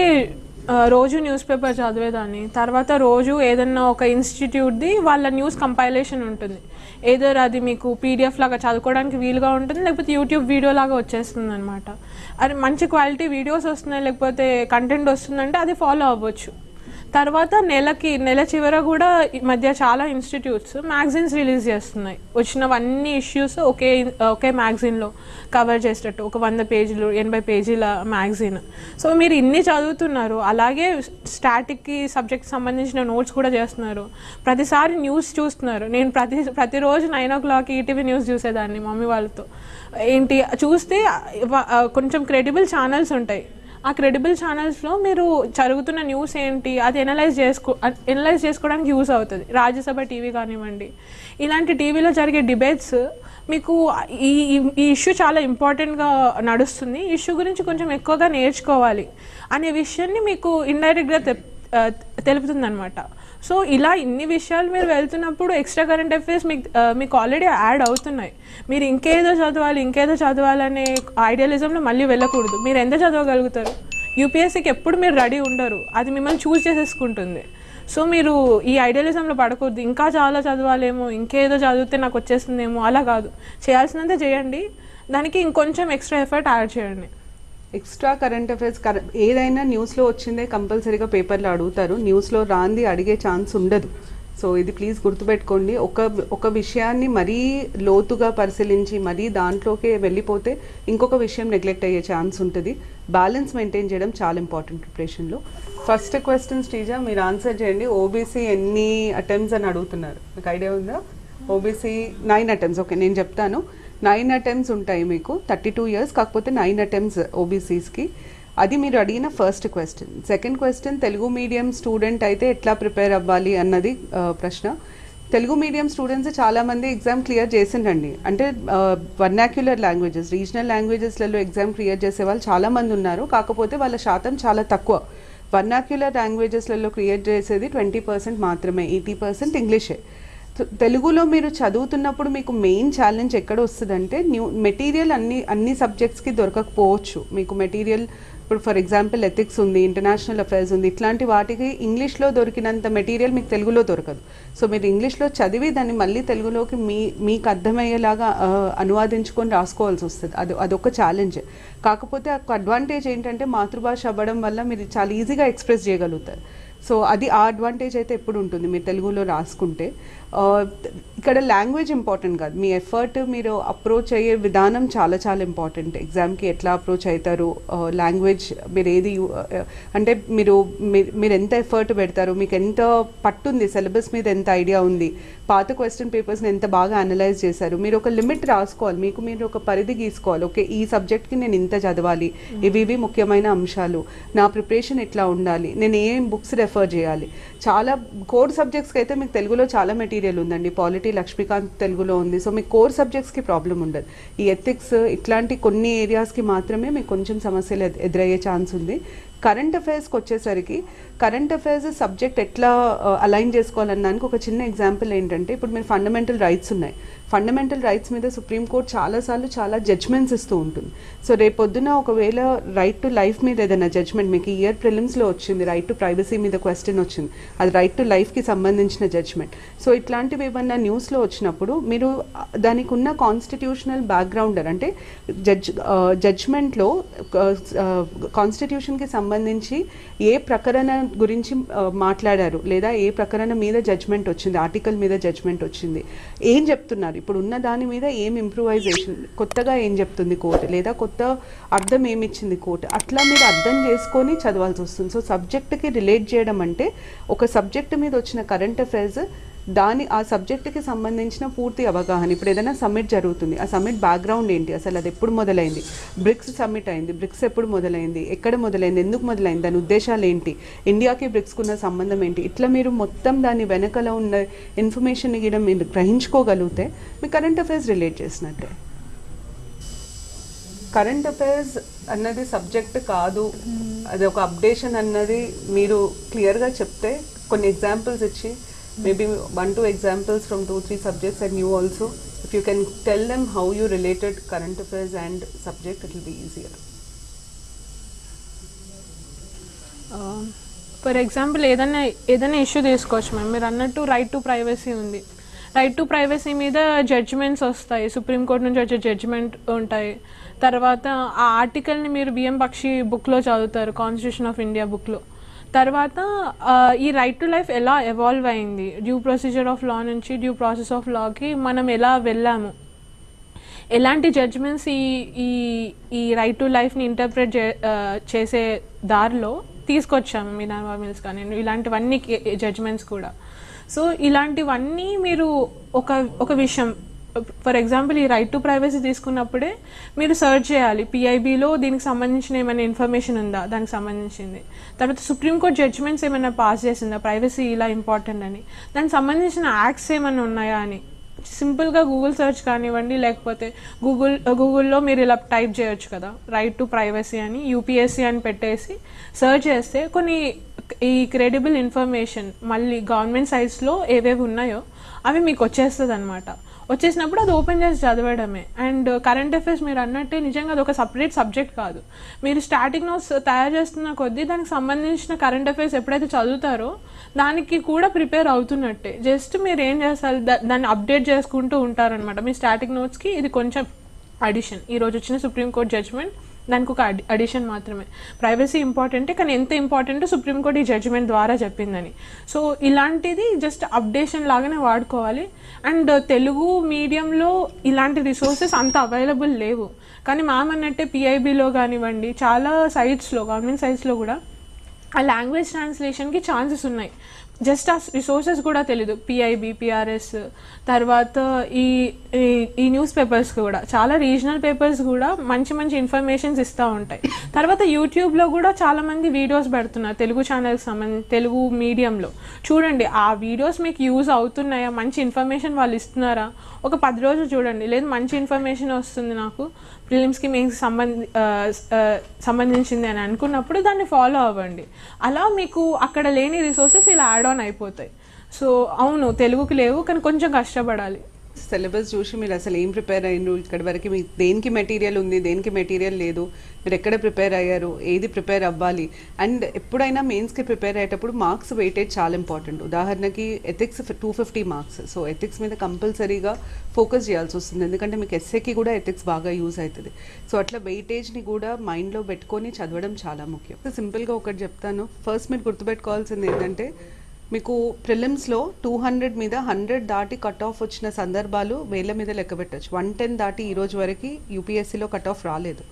రోజు న్యూస్ పేపర్ చదివేదాన్ని. తర్వాత రోజు ఏదన్నా ఒక ఇన్స్టిట్యూట్ది వాళ్ళ న్యూస్ కంపైలేషన్ ఉంటుంది. ఏదర్ అది మీకు పీడిఎఫ్ లాగా చదువుకోవడానికి వీలుగా ఉంటుంది లేకపోతే యూట్యూబ్ వీడియో లాగా వచ్చేస్తుంది అనమాట అది మంచి క్వాలిటీ వీడియోస్ వస్తున్నాయి లేకపోతే కంటెంట్ వస్తుందంటే అది ఫాలో అవ్వచ్చు. తర్వాత నెలకి నెల చివర కూడా ఈ మధ్య చాలా ఇన్స్టిట్యూట్స్ మ్యాగజైన్స్ రిలీజ్ చేస్తున్నాయి. వచ్చినవన్నీ ఇష్యూస్ ఒకే ఒకే మ్యాగజైన్లో కవర్ చేసేటట్టు ఒక వంద పేజీలు ఎనభై పేజీల మ్యాగజైన్. సో మీరు ఇన్ని చదువుతున్నారు అలాగే స్టాటిక్కి సబ్జెక్ట్ సంబంధించిన నోట్స్ కూడా చేస్తున్నారు. ప్రతిసారి న్యూస్ చూస్తున్నారు. నేను ప్రతి ప్రతిరోజు nine o'clock ETV news చూసేదాన్ని మమ్మీ వాళ్ళతో. ఏంటి చూస్తే కొంచెం క్రెడిబుల్ ఛానల్స్ ఉంటాయి. ఆ క్రెడిబుల్ ఛానల్స్లో మీరు జరుగుతున్న న్యూస్ ఏంటి? అది ఎనలైజ్ చేసుకో ఎనలైజ్ చేసుకోవడానికి యూస్ అవుతుంది. రాజ్యసభ టీవీ కానివ్వండి. ఇలాంటి టీవీలో జరిగే డిబేట్స్ మీకు ఈ ఈ- ఇష్యూ చాలా ఇంపార్టెంట్గా నడుస్తుంది. ఈ ఇష్యూ గురించి కొంచెం ఎక్కువగా నేర్చుకోవాలి అనే విషయాన్ని మీకు ఇండైరెక్ట్గా తె తెలుపుతుందన్నమాట. సో ఇలా ఇన్ని విషయాలు మీరు వెళ్తున్నప్పుడు ఎక్స్ట్రా కరెంట్ అఫైర్స్ మీకు మీకు ఆల్రెడీ యాడ్ అవుతున్నాయి. మీరు ఇంకేదో చదవాలి ఇంకేదో చదవాలనే ఐడియలిజంలో మళ్ళీ వెళ్ళకూడదు. మీరు ఎంత చదవగలుగుతారు? యూపీఎస్సీకి ఎప్పుడు మీరు రెడీ ఉండరు. అది మిమ్మల్ని చూస్ చేసేసుకుంటుంది. సో మీరు ఈ ఐడియలిజంలో పడకూడదు. ఇంకా చాలా చదవాలేమో ఇంకేదో చదివితే నాకు వచ్చేస్తుందేమో అలా కాదు. చేయాల్సినంత చేయండి. దానికి ఇంకొంచెం ఎక్స్ట్రా ఎఫర్ట్ యాడ్ చేయండి. ఎక్స్ట్రా కరెంట్ అఫైర్స్ కర ఏదైనా న్యూస్లో వచ్చిందే కంపల్సరీగా పేపర్లో అడుగుతారు. న్యూస్లో రాంది అడిగే ఛాన్స్ ఉండదు. సో ఇది ప్లీజ్ గుర్తుపెట్టుకోండి. ఒక ఒక విషయాన్ని మరీ లోతుగా పరిశీలించి మరీ దాంట్లోకే వెళ్ళిపోతే ఇంకొక విషయం నెగ్లెక్ట్ అయ్యే ఛాన్స్ ఉంటుంది. బ్యాలెన్స్ మెయింటైన్ చేయడం చాలా ఇంపార్టెంట్ ప్రిపరేషన్లో. ఫస్ట్ క్వశ్చన్ శ్రీజా మీరు ఆన్సర్ చేయండి. ఓబీసీ ఎన్ని అటెంప్ట్స్ అని అడుగుతున్నారు. మీకు ఐడియా ఉందా? OBC nine attempts. ఓకే నేను చెప్తాను. నైన్ అటెంప్ట్స్ ఉంటాయి మీకు థర్టీ టూ ఇయర్స్ కాకపోతే నైన్ అటెంప్ట్స్ ఓబీసీస్కి అది మీరు అడిగిన first question second question Telugu medium student అయితే ఎట్లా ప్రిపేర్ అవ్వాలి అన్నది ప్రశ్న. తెలుగు మీడియం స్టూడెంట్స్ చాలామంది ఎగ్జామ్ క్లియర్ చేసిండండి అంటే వర్నాక్యులర్ లాంగ్వేజెస్ రీజనల్ లాంగ్వేజెస్లలో ఎగ్జామ్ క్లియర్ చేసే వాళ్ళు చాలామంది ఉన్నారు. కాకపోతే వాళ్ళ శాతం చాలా తక్కువ. వర్నాక్యులర్ లాంగ్వేజెస్లలో క్రియేట్ చేసేది ట్వంటీ పర్సెంట్ మాత్రమే ఎయిటీ పర్సెంట్ ఇంగ్లీషే. తెలుగులో మీరు చదువుతున్నప్పుడు మీకు మెయిన్ ఛాలెంజ్ ఎక్కడ వస్తుందంటే న్యూ మెటీరియల్ అన్ని అన్ని సబ్జెక్ట్స్కి దొరకకపోవచ్చు. మీకు మెటీరియల్ ఇప్పుడు ఫర్ ఎగ్జాంపుల్ ఎథిక్స్ ఉంది ఇంటర్నేషనల్ అఫైర్స్ ఉంది ఇట్లాంటి వాటికి ఇంగ్లీష్లో దొరికినంత మెటీరియల్ మీకు తెలుగులో దొరకదు. సో మీరు ఇంగ్లీష్లో చదివి దాన్ని మళ్ళీ తెలుగులోకి మీ మీకు అర్థమయ్యేలాగా అనువాదించుకొని రాసుకోవాల్సి వస్తుంది. అది అదొక ఛాలెంజ్ కాకపోతే ఒక అడ్వాంటేజ్ ఏంటంటే మాతృభాష అవ్వడం వల్ల మీరు చాలా ఈజీగా ఎక్స్ప్రెస్ చేయగలుగుతారు. సో అది ఆ అడ్వాంటేజ్ అయితే ఎప్పుడు ఉంటుంది? మీరు తెలుగులో రాసుకుంటే. ఇక్కడ లాంగ్వేజ్ ఇంపార్టెంట్ కాదు. మీ ఎఫర్ట్ మీరు అప్రోచ్ అయ్యే విధానం చాలా చాలా ఇంపార్టెంట్ ఎగ్జామ్కి ఎట్లా అప్రోచ్ అవుతారు లాంగ్వేజ్ మీరు ఏది అంటే మీరు మీ- మీరు ఎంత ఎఫర్ట్ పెడతారు? మీకు ఎంత పట్టుంది సిలబస్ మీద ఎంత ఐడియా ఉంది? పాత క్వశ్చన్ పేపర్స్ని ఎంత బాగా అనలైజ్ చేశారు? మీరు ఒక లిమిట్ రాసుకోవాలి. మీకు మీరు ఒక పరిధి గీసుకోవాలి. ఓకే ఈ సబ్జెక్ట్కి నేను ఇంత చదవాలి. ఇవి ఇవి ముఖ్యమైన అంశాలు. నా ప్రిపరేషన్ ఎట్లా ఉండాలి? నేను ఏం బుక్స్ రెఫర్ చేయాలి? చాలా కోర్ సబ్జెక్ట్స్కి అయితే మీకు తెలుగులో చాలా మెటీరియల్ ఉందండి. పాలిటీ లక్ష్మీకాంత్ తెలుగులో ఉంది. సో మీ కోర్ సబ్జెక్ట్స్కి ప్రాబ్లం ఉండదు. ఈ ఎథిక్స్ ఇట్లాంటి కొన్ని ఏరియాస్కి మాత్రమే మీకు కొంచెం సమస్యలు ఎదురయ్యే ఛాన్స్ ఉంది. కరెంట్ అఫైర్స్కి వచ్చేసరికి కరెంట్ అఫైర్స్ సబ్జెక్ట్ ఎట్లా uh, అలైన్ చేసుకోవాలన్నానికి ఒక చిన్న ఎగ్జాంపుల్ ఏంటంటే ఇప్పుడు మీరు ఫండమెంటల్ రైట్స్ ఉన్నాయి. ఫండమెంటల్ రైట్స్ మీద సుప్రీంకోర్టు చాలాసార్లు చాలా జడ్జ్మెంట్స్ ఇస్తూ ఉంటుంది. సో రేపొద్దున ఒకవేళ రైట్ టు లైఫ్ మీద ఏదైనా జడ్జ్మెంట్ మీకు ఇయర్ ప్రిలిమ్స్లో వచ్చింది రైట్ టు ప్రైవసీ మీద క్వశ్చన్ వచ్చింది అది రైట్ టు లైఫ్కి సంబంధించిన జడ్జ్మెంట్ సో ఇట్లాంటివి ఏమన్నా న్యూస్లో వచ్చినప్పుడు మీరు దానికి ఉన్న కాన్స్టిట్యూషనల్ బ్యాక్గ్రౌండర్ అంటే జడ్జ్ జడ్జ్మెంట్లో కాన్స్టిట్యూషన్కి సంబంధించి ఏ ప్రకరణ గురించి మాట్లాడారు లేదా ఏ ప్రకరణ మీద జడ్జ్మెంట్ వచ్చింది ఆర్టికల్ మీద జడ్జ్మెంట్ వచ్చింది ఏం చెప్తున్నారు? ఇప్పుడు ఉన్న దాని మీద ఏం ఇంప్రూవైజేషన్ కొత్తగా ఏం చెప్తుంది కోర్టు లేదా కొత్త అర్థం ఏమిచ్చింది కోర్టు అట్లా మీరు అర్థం చేసుకొని చదవాల్సి వస్తుంది. సో సబ్జెక్ట్కి రిలేట్ చేయడం అంటే ఒక సబ్జెక్ట్ మీద వచ్చిన కరెంట్ అఫైర్స్ దాని ఆ సబ్జెక్టుకి సంబంధించిన పూర్తి అవగాహన. ఇప్పుడు ఏదైనా సమ్మిట్ జరుగుతుంది. ఆ సమ్మిట్ బ్యాక్గ్రౌండ్ ఏంటి? అసలు అది ఎప్పుడు మొదలైంది? బ్రిక్స్ సమ్మిట్ అయింది. బ్రిక్స్ ఎప్పుడు మొదలైంది? ఎక్కడ మొదలైంది? ఎందుకు మొదలైంది? దాని ఉద్దేశాలు ఏంటి? ఇండియాకి బ్రిక్స్కి ఉన్న సంబంధం ఏంటి? ఇట్లా మీరు మొత్తం దాని వెనకల ఉన్న ఇన్ఫర్మేషన్ గిడం మీరు గ్రహించుకోగలిగితే మీ కరెంట్ అఫైర్స్ రిలేట్ చేసినట్టే. కరెంట్ అఫైర్స్ అన్నది సబ్జెక్ట్ కాదు. అది ఒక అప్డేషన్ అన్నది మీరు క్లియర్గా చెప్తే కొన్ని ఎగ్జాంపుల్స్ ఇచ్చి maybe one two examples from two three subjects and you also if you can tell them how you related current affairs and subject it will be easier. Um, for example ఏదైనా ఏదైనా issue తీసుకోవచ్చు ma'am మీరు అన్నట్టు right to privacy ఉంది. Right to privacy మీద judgments వస్తాయి. Supreme court నుంచి వచ్చే జడ్జిమెంట్ ఉంటాయి. తర్వాత ఆ ఆర్టికల్ని మీరు బిఎం పక్షి బుక్లో చదువుతారు. కాన్స్టిట్యూషన్ ఆఫ్ ఇండియా బుక్లో తర్వాత ఈ రైట్ టు లైఫ్ ఎలా ఎవాల్వ్ అయింది? డ్యూ ప్రొసీజర్ ఆఫ్ లా నుంచి డ్యూ ప్రాసెస్ ఆఫ్ లాకి మనం ఎలా వెళ్ళాము? ఎలాంటి జడ్జ్మెంట్స్ ఈ ఈ ఈ రైట్ టు లైఫ్ని ఇంటర్ప్రిట్ చే చేసే దారిలో తీసుకొచ్చాము మినర్వా మిల్స్ కానీ ఇలాంటివన్నీ జడ్జ్మెంట్స్ కూడా. సో ఇలాంటివన్నీ మీరు ఒక ఒక విషయం ఫర్ ఎగ్జాంపుల్ ఈ రైట్ టు ప్రైవసీ తీసుకున్నప్పుడే మీరు సర్చ్ చేయాలి. పిఐబిలో దీనికి సంబంధించిన ఏమైనా ఇన్ఫర్మేషన్ ఉందా? దానికి సంబంధించింది. తర్వాత సుప్రీంకోర్టు జడ్జ్మెంట్స్ ఏమైనా పాస్ చేసిందా? ప్రైవసీ ఇలా ఇంపార్టెంట్ అని. దానికి సంబంధించిన యాక్ట్స్ ఏమైనా ఉన్నాయా అని. సింపుల్గా గూగుల్ సెర్చ్ కానివ్వండి లేకపోతే గూగుల్ గూగుల్లో uh, మీరు ఇలా టైప్ చేయొచ్చు కదా. రైట్ టు ప్రైవసీ అని యూపీఎస్సీ అని పెట్టేసి సెర్చ్ చేస్తే కొన్ని ఈ క్రెడిబుల్ ఇన్ఫర్మేషన్ మళ్ళీ గవర్నమెంట్ సైట్స్లో ఏవేవి ఉన్నాయో అవి మీకు వచ్చేస్తుంది అనమాట వచ్చేసినప్పుడు అది ఓపెన్ చేసి చదవడమే. అండ్ కరెంట్ అఫైర్స్ మీరు అన్నట్టే నిజంగా అది ఒక సపరేట్ సబ్జెక్ట్ కాదు. మీరు స్టాటిక్ నోట్స్ తయారు చేస్తున్న కొద్దీ దానికి సంబంధించిన కరెంట్ అఫైర్స్ ఎప్పుడైతే చదువుతారో దానికి కూడా ప్రిపేర్ అవుతున్నట్టే. జస్ట్ మీరు ఏం చేస్తారు? దా- దాన్ని అప్డేట్ చేసుకుంటూ ఉంటారనమాట మీ స్టాటిక్ నోట్స్కి ఇది కొంచెం అడిషన్. ఈ రోజు వచ్చిన సుప్రీంకోర్టు జడ్జ్మెంట్ దానికి ఒక అడి అడిషన్ మాత్రమే. ప్రైవసీ ఇంపార్టెంటే కానీ ఎంత ఇంపార్టెంట్ సుప్రీంకోర్టు ఈ జడ్జిమెంట్ ద్వారా చెప్పిందని. సో ఇలాంటిది జస్ట్ అప్డేషన్ లాగానే వాడుకోవాలి. అండ్ తెలుగు మీడియంలో ఇలాంటి రిసోర్సెస్ అంత అవైలబుల్ లేవు. కానీ మ్యామ్ అన్నట్టే పిఐబిలో కానివ్వండి చాలా సైట్స్లో గవర్నమెంట్ సైట్స్లో కూడా ఆ లాంగ్వేజ్ ట్రాన్స్లేషన్కి ఛాన్సెస్ ఉన్నాయి. జస్ట్ ఆ రిసోర్సెస్ కూడా తెలీదు. పిఐబి పిఆర్ఎస్ తర్వాత ఈ ఈ- ఈ న్యూస్ పేపర్స్ కూడా. చాలా రీజనల్ పేపర్స్ కూడా మంచి మంచి ఇన్ఫర్మేషన్స్ ఇస్తూ ఉంటాయి. తర్వాత యూట్యూబ్లో కూడా చాలామంది వీడియోస్ పెడుతున్నారు. తెలుగు ఛానల్కి సంబంధించి తెలుగు మీడియంలో. చూడండి ఆ వీడియోస్ మీకు యూజ్ అవుతున్నాయా? మంచి ఇన్ఫర్మేషన్ వాళ్ళు ఇస్తున్నారా? ఒక పది రోజులు చూడండి. లేదు మంచి ఇన్ఫర్మేషన్ వస్తుంది నాకు. ప్రిలిమ్స్కి మీకు సంబంధి సంబంధించింది అని అనుకున్నప్పుడు దాన్ని ఫాలో అవ్వండి. అలా మీకు అక్కడ లేని రిసోర్సెస్ ఇలా యాడ్ ఆన్ అయిపోతాయి. సో అవును తెలుగుకి లేవు కానీ కొంచెం కష్టపడాలి. సిలబస్ చూసి మీరు అసలు ఏం ప్రిపేర్ అయ్యారు ఇక్కడి వరకు మీకు దేనికి మెటీరియల్ ఉంది దేనికి మెటీరియల్ లేదు మీరు ఎక్కడ ప్రిపేర్ అయ్యారు ఏది ప్రిపేర్ అవ్వాలి? అండ్ ఎప్పుడైనా మెయిన్స్కి ప్రిపేర్ అయ్యేటప్పుడు మార్క్స్ వెయిటేజ్ చాలా ఇంపార్టెంట్ ఉదాహరణకి ethics two fifty marks so ethics మీద కంపల్సరీగా ఫోకస్ చేయాల్సి వస్తుంది. ఎందుకంటే మీకు ఎస్ఏకి కూడా ఎథిక్స్ బాగా యూజ్ అవుతుంది. సో అట్లా వెయిటేజ్ని కూడా మైండ్లో పెట్టుకొని చదవడం చాలా ముఖ్యం. సింపుల్గా ఒకటి చెప్తాను. ఫస్ట్ మీరు గుర్తుపెట్టుకోవాల్సింది ఏంటంటే మీకు ప్రిలిమ్స్లో టూ హండ్రెడ్ మీద హండ్రెడ్ దాటి కట్ ఆఫ్ వచ్చిన సందర్భాలు వేల మీద లెక్క పెట్టచ్చు. వన్ టెన్ దాటి ఈ రోజు వరకు యూపీఎస్సీలో కట్ ఆఫ్ రాలేదు.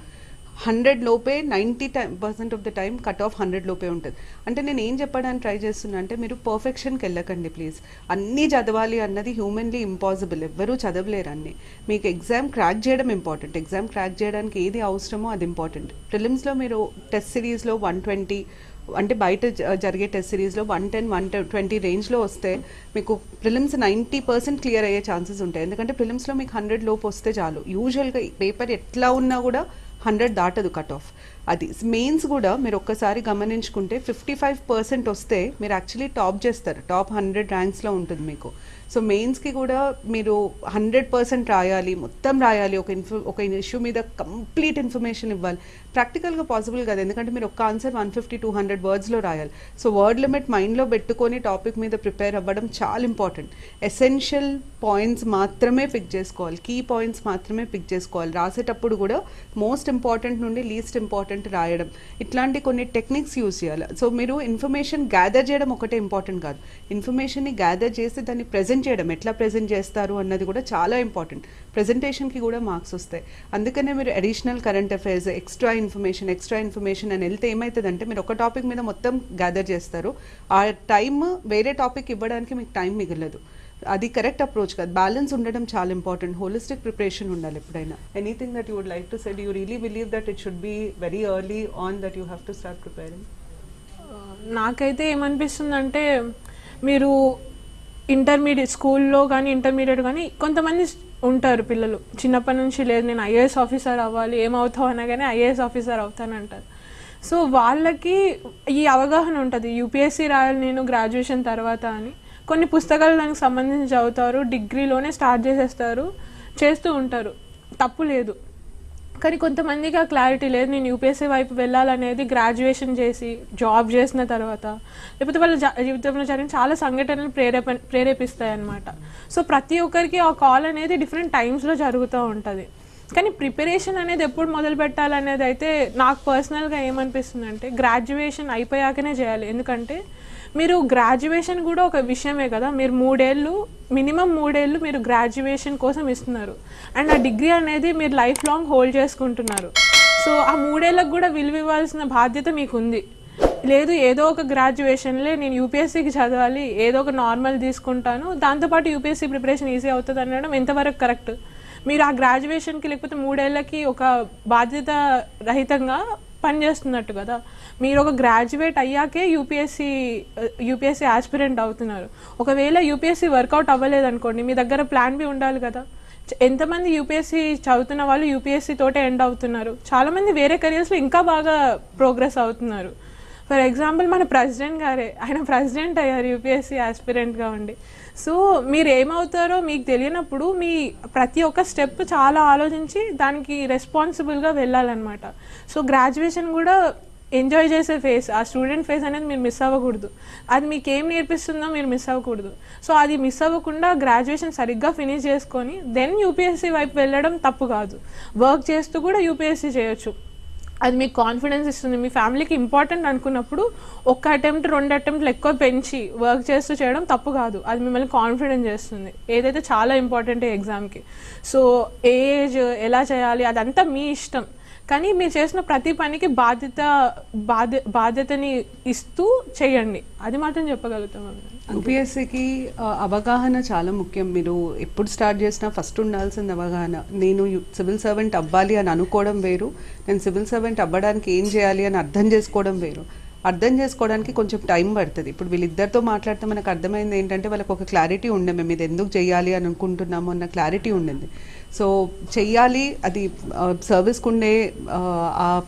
హండ్రెడ్ లోపే ninety time percent off the time cut off hundred లోపే ఉంటుంది. అంటే నేను ఏం చెప్పడానికి ట్రై చేస్తున్నా అంటే మీరు పర్ఫెక్షన్కి వెళ్ళకండి ప్లీజ్ అన్నీ చదవాలి అన్నది హ్యూమన్లీ ఇంపాసిబుల్ ఎవ్వరూ చదవలేరు అన్ని. మీకు ఎగ్జామ్ క్రాక్ చేయడం ఇంపార్టెంట్ ఎగ్జామ్ క్రాక్ చేయడానికి ఏది అవసరమో అది ఇంపార్టెంట్ ప్రిలిమ్స్లో మీరు టెస్ట్ సిరీస్లో వన్ ట్వంటీ అంటే బయట జరిగే టెస్ట్ సిరీస్లో వన్ టెన్ వన్ ట్వంటీ రేంజ్లో వస్తే మీకు ప్రిలిమ్స్ నైంటీ పర్సెంట్ క్లియర్ అయ్యే ఛాన్సెస్ ఉంటాయి. ఎందుకంటే ప్రిలిమ్స్లో మీకు హండ్రెడ్ లోపు వస్తే చాలు. యూజువల్గా పేపర్ ఎట్లా ఉన్నా కూడా హండ్రెడ్ దాటదు కట్ ఆఫ్ అది మెయిన్స్ కూడా మీరు ఒక్కసారి గమనించుకుంటే ఫిఫ్టీ ఫైవ్ పర్సెంట్ వస్తే మీరు యాక్చువల్లీ టాప్ చేస్తారు. టాప్ హండ్రెడ్ ర్యాంక్స్లో ఉంటుంది మీకు. సో మెయిన్స్కి కూడా మీరు హండ్రెడ్ పర్సెంట్ రాయాలి మొత్తం రాయాలి. ఒక ఇన్ఫో ఒక ఇష్యూ మీద కంప్లీట్ ఇన్ఫర్మేషన్ ఇవ్వాలి. ప్రాక్టికల్గా పాసిబుల్ కాదు. ఎందుకంటే మీరు ఒక్క answer one fifty two hundred వర్డ్స్లో రాయాలి. సో వర్డ్ లిమిట్ మైండ్లో పెట్టుకొని టాపిక్ మీద ప్రిపేర్ అవ్వడం చాలా ఇంపార్టెంట్ ఎసెన్షియల్ పాయింట్స్ మాత్రమే పిక్ చేసుకోవాలి. కీ పాయింట్స్ మాత్రమే పిక్ చేసుకోవాలి. రాసేటప్పుడు కూడా మోస్ట్ ఇంపార్టెంట్ నుండి లీస్ట్ ఇంపార్టెంట్ రాయడం. ఇట్లాంటి కొన్ని టెక్నిక్స్ యూస్ చేయాలి. సో మీరు ఇన్ఫర్మేషన్ గ్యాదర్ చేయడం ఒకటే ఇంపార్టెంట్ కాదు. ఇన్ఫర్మేషన్ని గ్యాదర్ చేసి దాన్ని ప్రజెంట్ చేయడం. ఎట్లా ప్రజెంట్ చేస్తారు అన్నది కూడా చాలా ఇంపార్టెంట్ ప్రజెంటేషన్కి కూడా మార్క్స్ వస్తాయి. అందుకనే మీరు additional current affairs extra information extra information అని వెళ్తే ఏమవుతుందంటే మీరు ఒక టాపిక్ మీద మొత్తం గ్యాదర్ చేస్తారు. ఆ టైం వేరే టాపిక్ ఇవ్వడానికి మీకు టైం మిగలదు. అది కరెక్ట్ అప్రోచ్ కాదు. బ్యాలెన్స్ ఉండడం చాలా ఇంపార్టెంట్ హోలిస్టిక్ ప్రిపరేషన్ ఉండాలి ఎప్పుడైనా. Anything that you would like to said you really believe that it should be very early on that you have to start preparing నాకైతే ఏమనిపిస్తుందంటే మీరు ఇంటర్మీడియట్ స్కూల్లో కానీ ఇంటర్మీడియట్ కానీ కొంతమంది ఉంటారు పిల్లలు. చిన్నప్పటి నుంచి లేదు నేను ఐఏఎస్ ఆఫీసర్ అవ్వాలి ఏమవుతావు అనగానే ఐఏఎస్ ఆఫీసర్ అవుతానంటారు. సో వాళ్ళకి ఈ అవగాహన ఉంటుంది. యూపీఎస్సీ రాయాలి నేను గ్రాడ్యుయేషన్ తర్వాత అని. కొన్ని పుస్తకాలు దానికి సంబంధించి చదువుతారు డిగ్రీలోనే స్టార్ట్ చేసేస్తారు చేస్తూ ఉంటారు. తప్పు లేదు. కానీ కొంతమందికి ఆ క్లారిటీ లేదు. నేను యూపీఎస్సీ వైపు వెళ్ళాలనేది గ్రాడ్యుయేషన్ చేసి జాబ్ చేసిన తర్వాత. లేకపోతే వాళ్ళ జీవితంలో జరిగిన చాలా సంఘటనలు ప్రేరేప ప్రేరేపిస్తాయి అన్నమాట సో ప్రతి ఒక్కరికి ఆ కాల్ అనేది డిఫరెంట్ టైమ్స్లో జరుగుతూ ఉంటుంది. కానీ ప్రిపరేషన్ అనేది ఎప్పుడు మొదలు పెట్టాలనేది అయితే నాకు పర్సనల్గా ఏమనిపిస్తుంది అంటే గ్రాడ్యుయేషన్ అయిపోయాకనే చేయాలి. ఎందుకంటే మీరు గ్రాడ్యుయేషన్ కూడా ఒక విషయమే కదా. మీరు మూడేళ్ళు మినిమం మూడేళ్ళు మీరు గ్రాడ్యుయేషన్ కోసం ఇస్తున్నారు. అండ్ ఆ డిగ్రీ అనేది మీరు లైఫ్ లాంగ్ హోల్డ్ చేసుకుంటున్నారు. సో ఆ మూడేళ్ళకు కూడా విలువ ఇవ్వాల్సిన బాధ్యత మీకు ఉంది లేదు ఏదో ఒక గ్రాడ్యుయేషన్లే నేను యూపీఎస్సీకి చదవాలి ఏదో ఒక నార్మల్ తీసుకుంటాను. దాంతోపాటు యూపీఎస్సీ ప్రిపరేషన్ ఈజీ అవుతుంది అనడం ఎంతవరకు కరెక్ట్ మీరు ఆ గ్రాడ్యుయేషన్కి లేకపోతే మూడేళ్ళకి ఒక బాధ్యత రహితంగా పనిచేస్తున్నట్టు కదా. మీరు ఒక గ్రాడ్యుయేట్ అయ్యాకే యూపీఎస్సీ యూపీఎస్సీ ఆస్పిరెంట్ అవుతున్నారు. ఒకవేళ యూపీఎస్సీ వర్కౌట్ అవ్వలేదు అనుకోండి మీ దగ్గర ప్లాన్ బి ఉండాలి కదా. ఎంతమంది యూపీఎస్సీ చదువుతున్న వాళ్ళు యూపీఎస్సీ తోటే ఎండ్ అవుతున్నారు. చాలామంది వేరే కెరియర్స్లో ఇంకా బాగా ప్రోగ్రెస్ అవుతున్నారు. ఫర్ ఎగ్జాంపుల్ మన ప్రెసిడెంట్ గారే. ఆయన ప్రెసిడెంట్ అయ్యారు యూపీఎస్సీ ఆస్పిరెంట్గా ఉండి. సో మీరు ఏమవుతారో మీకు తెలియనప్పుడు మీ ప్రతి ఒక్క స్టెప్ చాలా ఆలోచించి దానికి రెస్పాన్సిబుల్గా వెళ్ళాలన్నమాట. సో గ్రాడ్యుయేషన్ కూడా ఎంజాయ్ చేసే ఫేస్ ఆ స్టూడెంట్ ఫేస్ అనేది మీరు మిస్ అవ్వకూడదు. అది మీకు ఏం నేర్పిస్తుందో మీరు మిస్ అవ్వకూడదు. సో అది మిస్ అవ్వకుండా గ్రాడ్యుయేషన్ సరిగ్గా ఫినిష్ చేసుకొని దెన్ యూపీఎస్సీ వైపు వెళ్ళడం తప్పు కాదు. వర్క్ చేస్తూ కూడా యూపీఎస్సీ చేయొచ్చు. అది మీకు కాన్ఫిడెన్స్ ఇస్తుంది. మీ ఫ్యామిలీకి ఇంపార్టెంట్ అనుకున్నప్పుడు ఒక్క అటెంప్ట్ రెండు అటెంప్ట్లు ఎక్కువ పెంచి వర్క్ చేస్తూ చేయడం తప్పు కాదు. అది మిమ్మల్ని కాన్ఫిడెన్స్ చేస్తుంది. ఏదైతే చాలా ఇంపార్టెంట్ ఎగ్జామ్కి సో ఏ ఏజ్ ఎలా చేయాలి అదంతా మీ ఇష్టం. కానీ మీరు చేసిన ప్రతి పనికి బాధ్యత బాధ్య బాధ్యతని ఇస్తూ చేయండి. అది మాత్రం చెప్పగలుగుతాం యూపీఎస్సికి అవగాహన చాలా ముఖ్యం. మీరు ఎప్పుడు స్టార్ట్ చేసినా ఫస్ట్ ఉండాల్సింది అవగాహన. నేను సివిల్ సర్వెంట్ అవ్వాలి అని అనుకోవడం వేరు. నేను సివిల్ సర్వెంట్ అవ్వడానికి ఏం చేయాలి అని అర్థం చేసుకోవడం వేరు. అర్థం చేసుకోవడానికి కొంచెం టైం పడుతుంది. ఇప్పుడు వీళ్ళిద్దరితో మాట్లాడితే మనకు అర్థమైంది ఏంటంటే వాళ్ళకి ఒక క్లారిటీ ఉండే మేము ఇది ఎందుకు చేయాలి అని అనుకుంటున్నాము అన్న క్లారిటీ ఉండింది. సో చెయ్యాలి. అది సర్వీస్కి ఉండే ఆ,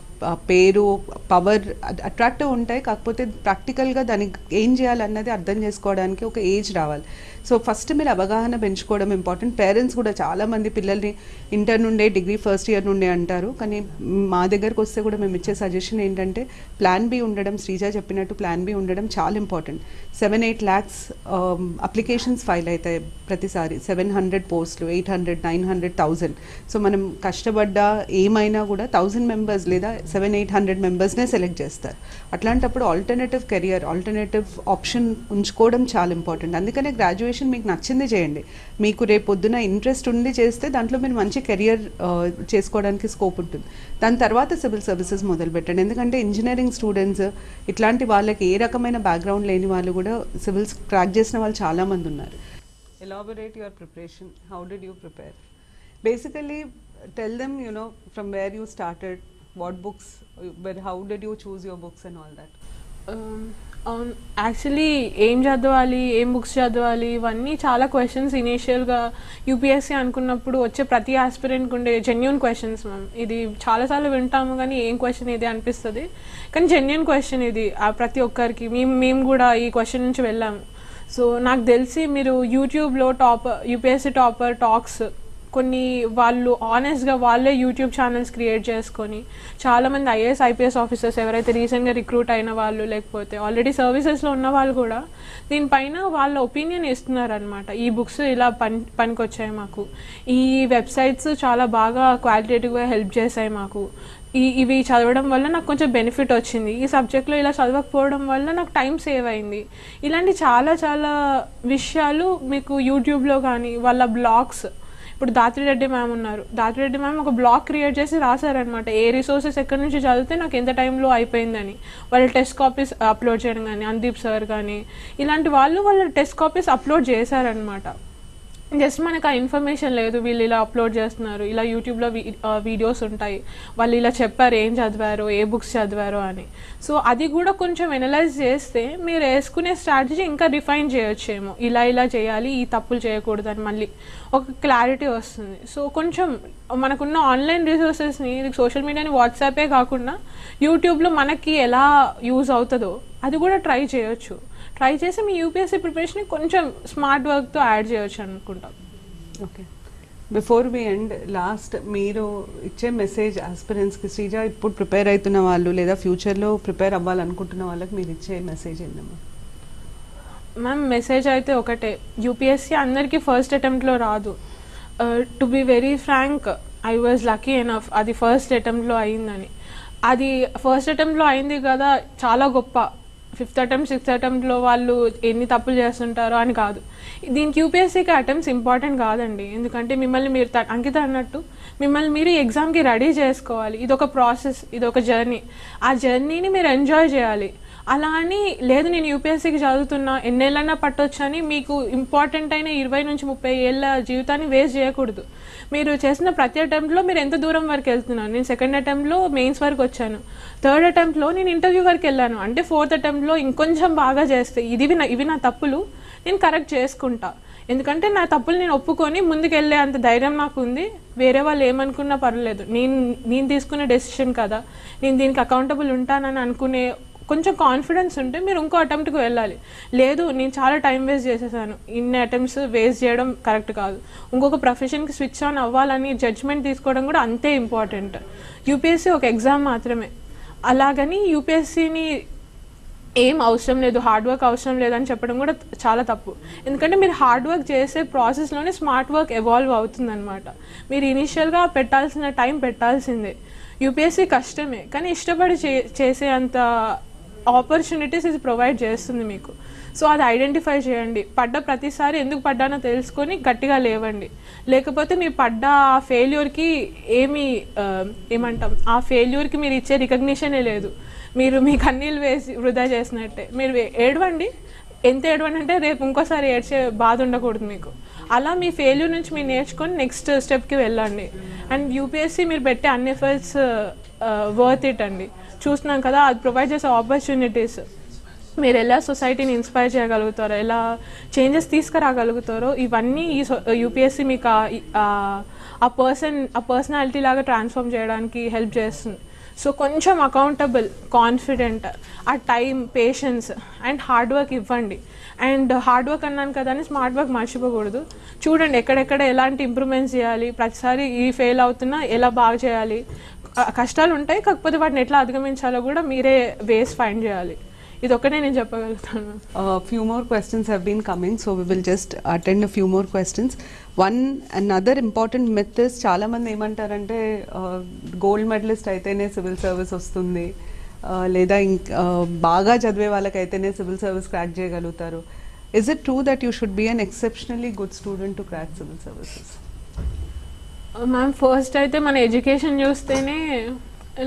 పేరు పవర్ అట్రాక్టివ్ ఉంటాయి. కాకపోతే ప్రాక్టికల్గా దానికి ఏం చేయాలన్నది అర్థం చేసుకోవడానికి ఒక ఏజ్ రావాలి. సో ఫస్ట్ మీరు అవగాహన పెంచుకోవడం ఇంపార్టెంట్ పేరెంట్స్ కూడా చాలామంది పిల్లల్ని ఇంటర్ నుండే డిగ్రీ ఫస్ట్ ఇయర్ నుండే అంటారు. కానీ మా దగ్గరకు వస్తే కూడా మేము ఇచ్చే సజెషన్ ఏంటంటే ప్లాన్ బి ఉండడం శ్రీజ చెప్పినట్టు ప్లాన్ బి ఉండడం చాలా important seven eight lakhs applications file అవుతాయి ప్రతిసారి. సెవెన్ హండ్రెడ్ పోస్టులు eight hundred nine hundred thousand so మనం కష్టపడ్డా ఏమైనా కూడా థౌజండ్ మెంబర్స్ లేదా సెవెన్ ఎయిట్ హండ్రెడ్ మెంబర్స్నే సెలెక్ట్ చేస్తారు. అట్లాంటప్పుడు ఆల్టర్నేటివ్ కెరియర్ ఆల్టర్నేటివ్ ఆప్షన్ ఉంచుకోవడం చాలా ఇంపార్టెంట్ అందుకనే గ్రాడ్యుయేషన్ మీకు నచ్చింది చేయండి. మీకు రేపు పొద్దున ఇంట్రెస్ట్ ఉండి చేస్తే దాంట్లో మీరు మంచి కెరియర్ చేసుకోవడానికి స్కోప్ ఉంటుంది. దాని తర్వాత సివిల్ సర్వీసెస్ మొదలు పెట్టండి. ఎందుకంటే ఇంజనీరింగ్ స్టూడెంట్స్ ఇట్లాంటి వాళ్ళకి ఏ రకమైన బ్యాక్గ్రౌండ్ లేని వాళ్ళు కూడా సివిల్స్ క్రాక్ చేసిన వాళ్ళు చాలామంది ఉన్నారు. Elaborate your preparation how did you prepare basically tell them you know from where you started what books how did you choose your books and all that Um, అవును actually ఏం చదవాలి ఏం books చదవాలి ఇవన్నీ చాలా క్వశ్చన్స్ ఇనీషియల్గా UPSC అనుకున్నప్పుడు వచ్చే ప్రతి ఆస్పిరెంట్కి ఉండే జెన్యున్ క్వశ్చన్స్ మ్యామ్ ఇది చాలాసార్లు వింటాము కానీ ఏం క్వశ్చన్ ఇది అనిపిస్తుంది. కానీ జెన్యున్ క్వశ్చన్ ఇది ఆ ప్రతి ఒక్కరికి. మేము మేము కూడా ఈ క్వశ్చన్ నుంచి వెళ్ళాము. సో నాకు తెలిసి మీరు యూట్యూబ్లో టాప్ యూపీఎస్సీ టాపర్ టాక్స్ కొన్ని వాళ్ళు ఆనెస్ట్గా వాళ్ళే యూట్యూబ్ ఛానల్స్ క్రియేట్ చేసుకొని చాలామంది ఐఏఎస్ ఐపీఎస్ ఆఫీసర్స్ ఎవరైతే రీసెంట్గా రిక్రూట్ అయిన వాళ్ళు లేకపోతే ఆల్రెడీ సర్వీసెస్లో ఉన్న వాళ్ళు కూడా దీనిపైన వాళ్ళ ఒపీనియన్ ఇస్తున్నారనమాట ఈ బుక్స్ ఇలా పని పనికొచ్చాయి మాకు. ఈ వెబ్సైట్స్ చాలా బాగా క్వాలిటేటివ్గా హెల్ప్ చేశాయి మాకు. ఈ ఇవి చదవడం వల్ల నాకు కొంచెం బెనిఫిట్ వచ్చింది. ఈ సబ్జెక్ట్లో ఇలా చదవకపోవడం వల్ల నాకు టైం సేవ్ అయింది. ఇలాంటి చాలా చాలా విషయాలు మీకు యూట్యూబ్లో కానీ వాళ్ళ బ్లాగ్స్ ఇప్పుడు దాత్రిరెడ్డి మ్యామ్ ఉన్నారు. దాత్రిరెడ్డి మ్యామ్ ఒక బ్లాగ్ క్రియేట్ చేసి రాశారనమాట ఏ రిసోర్సెస్ ఎక్కడి నుంచి చదివితే నాకు ఎంత టైంలో అయిపోయిందని. వాళ్ళ టెస్ట్ కాపీస్ అప్లోడ్ చేయడం కానీ అందీప్ సార్ కానీ ఇలాంటి వాళ్ళు వాళ్ళ టెస్ట్ కాపీస్ అప్లోడ్ చేశారనమాట జస్ట్ మనకు ఆ ఇన్ఫర్మేషన్ లేదు వీళ్ళు ఇలా అప్లోడ్ చేస్తున్నారు ఇలా యూట్యూబ్లో వీడియోస్ ఉంటాయి వాళ్ళు ఇలా చెప్పారు ఏం చదివారు ఏ బుక్స్ చదివారో అని. సో అది కూడా కొంచెం ఎనలైజ్ చేస్తే మీరు వేసుకునే స్ట్రాటజీ ఇంకా రిఫైన్ చేయొచ్చేమో. ఇలా ఇలా చేయాలి ఈ తప్పులు చేయకూడదు అని మళ్ళీ ఒక క్లారిటీ వస్తుంది. సో కొంచెం మనకున్న ఆన్లైన్ రిసోర్సెస్ని సోషల్ మీడియాని వాట్సాపే కాకుండా యూట్యూబ్లో మనకి ఎలా యూజ్ అవుతుందో అది కూడా ట్రై చేయొచ్చు. ట్రై చేసి మీ యూపీఎస్సీ ప్రిపరేషన్ కొంచెం స్మార్ట్ వర్క్తో యాడ్ చేయొచ్చు అనుకుంటాం. Okay before we end last మీరు ఇచ్చే మెసేజ్ ఆస్పిరెంట్స్కి శ్రీజ ఇప్పుడు ప్రిపేర్ అవుతున్న వాళ్ళు లేదా ఫ్యూచర్లో ప్రిపేర్ అవ్వాలనుకుంటున్న వాళ్ళకి మీరు ఇచ్చే మెసేజ్ ఏంటమ్మా మ్యామ్ మెసేజ్ అయితే ఒకటే. యూపీఎస్సీ అందరికీ ఫస్ట్ అటెంప్ట్లో రాదు. To be very frank I was lucky enough అది ఫస్ట్ అటెంప్ట్లో అయిందని. అది ఫస్ట్ అటెంప్ట్లో అయింది కదా చాలా గొప్ప. ఫిఫ్త్ అటెంప్ట్ సిక్స్త్ అటెంప్ట్లో వాళ్ళు ఎన్ని తప్పులు చేస్తుంటారో అని కాదు. దీనికి యూపీఎస్సీకి అటెంప్ట్స్ ఇంపార్టెంట్ కాదండి. ఎందుకంటే మిమ్మల్ని మీరు త- అంకిత అన్నట్టు మిమ్మల్ని మీరు ఎగ్జామ్కి రెడీ చేసుకోవాలి. ఇది ఒక ప్రాసెస్ ఇది ఒక జర్నీ. ఆ జర్నీని మీరు ఎంజాయ్ చేయాలి. అలా అని లేదు నేను యూపీఎస్సీకి చదువుతున్నా ఎన్నేళ్ళన్నా పట్టొచ్చు అని మీకు ఇంపార్టెంట్ అయిన ఇరవై నుంచి ముప్పై ఏళ్ళ జీవితాన్ని వేస్ట్ చేయకూడదు. మీరు చేసిన ప్రతి అటెంప్ట్లో మీరు ఎంత దూరం వరకు వెళ్తున్నారు? నేను సెకండ్ అటెంప్ట్లో మెయిన్స్ వరకు వచ్చాను. థర్డ్ అటెంప్ట్లో నేను ఇంటర్వ్యూ వరకు వెళ్ళాను. అంటే ఫోర్త్ అటెంప్ట్లో ఇంకొంచెం బాగా చేస్తే ఇది నా ఇవి నా తప్పులు నేను కరెక్ట్ చేసుకుంటా. ఎందుకంటే నా తప్పులు నేను ఒప్పుకొని ముందుకెళ్ళే అంత ధైర్యం నాకు ఉంది. వేరే వాళ్ళు ఏమనుకున్నా పర్లేదు నేను నేను తీసుకునే డెసిషన్ కదా. నేను దీనికి అకౌంటబుల్ ఉంటానని అనుకునే కొంచెం కాన్ఫిడెన్స్ ఉంటే మీరు ఇంకో అటెంప్ట్కి వెళ్ళాలి. లేదు నేను చాలా టైం వేస్ట్ చేసేసాను. ఇన్ని అటెంప్ట్స్ వేస్ట్ చేయడం కరెక్ట్ కాదు. ఇంకొక ప్రొఫెషన్కి స్విచ్ ఆన్ అవ్వాలని జడ్జ్మెంట్ తీసుకోవడం కూడా అంతే ఇంపార్టెంట్ యూపీఎస్సీ ఒక ఎగ్జామ్ మాత్రమే. అలాగని యూపీఎస్సీని ఏం అవసరం లేదు హార్డ్ వర్క్ అవసరం లేదని చెప్పడం కూడా చాలా తప్పు. ఎందుకంటే మీరు హార్డ్ వర్క్ చేసే ప్రాసెస్లోనే స్మార్ట్ వర్క్ ఎవాల్వ్ అవుతుందన్నమాట. మీరు ఇనీషియల్గా పెట్టాల్సిన టైం పెట్టాల్సిందే. యూపీఎస్సీ కష్టమే. కానీ ఇష్టపడి చే చేసే అంత ఆపర్చునిటీస్ ఇది ప్రొవైడ్ చేస్తుంది మీకు. సో అది ఐడెంటిఫై చేయండి. పడ్డ ప్రతిసారి ఎందుకు పడ్డానో తెలుసుకొని గట్టిగా లేవండి. లేకపోతే మీరు పడ్డ ఆ ఫెయిల్యూర్కి ఏమి ఏమంటాం ఆ ఫెయిల్యూర్కి మీరు ఇచ్చే రికగ్నిషనే లేదు. మీరు మీ కన్నీళ్ళు వేసి వృధా చేసినట్టే. మీరు ఏడవండి. ఎంత ఏడవండి అంటే రేపు ఇంకోసారి ఏడ్చే బాధ ఉండకూడదు మీకు. అలా మీ ఫెయిల్యూర్ నుంచి మీరు నేర్చుకొని నెక్స్ట్ స్టెప్కి వెళ్ళండి. అండ్ యూపీఎస్సీ మీరు పెట్టే అన్ని ఎఫర్ట్స్ వర్త్ ఇట్ అండి. చూస్తున్నాం కదా అది ప్రొవైడ్ చేసే ఆపర్చునిటీస్ మీరు ఎలా సొసైటీని ఇన్స్పైర్ చేయగలుగుతారో ఎలా చేంజెస్ తీసుకురాగలుగుతారో ఇవన్నీ ఈ యూపీఎస్సీ మీకు ఆ- పర్సన్ ఆ పర్సనాలిటీ లాగా ట్రాన్స్ఫార్మ్ చేయడానికి హెల్ప్ చేస్తుంది. సో కొంచెం అకౌంటబుల్ కాన్ఫిడెంట్ ఆ time patience and hard work ఇవ్వండి. అండ్ హార్డ్ వర్క్ అన్నాను కదా అని స్మార్ట్ వర్క్ మర్చిపోకూడదు. చూడండి ఎక్కడెక్కడ ఎలాంటి ఇంప్రూవ్మెంట్స్ చేయాలి ప్రతిసారి ఈ ఫెయిల్ అవుతున్నా ఎలా బాగా చేయాలి కష్టాలు ఉంటాయి కాకపోతే వాటిని ఎట్లా అధిగమించాలో కూడా మీరే వేస్ ఫైండ్ చేయాలి. ఇది ఒక్కటే నేను చెప్పగలుగుతాను. Few more questions questions been coming so so will just attend few more questions one another important another చాలా మంది ఏమంటారంటే గోల్డ్ మెడలిస్ట్ అయితేనే సివిల్ సర్వీస్ వస్తుంది. లేదా ఇంకా బాగా చదివే వాళ్ళకైతేనే సివిల్ సర్వీస్ క్రాక్ చేయగలుగుతారు. Is it true that you should be an exceptionally good student to crack civil services ma'am first అయితే మన ఎడ్యుకేషన్ చూస్తేనే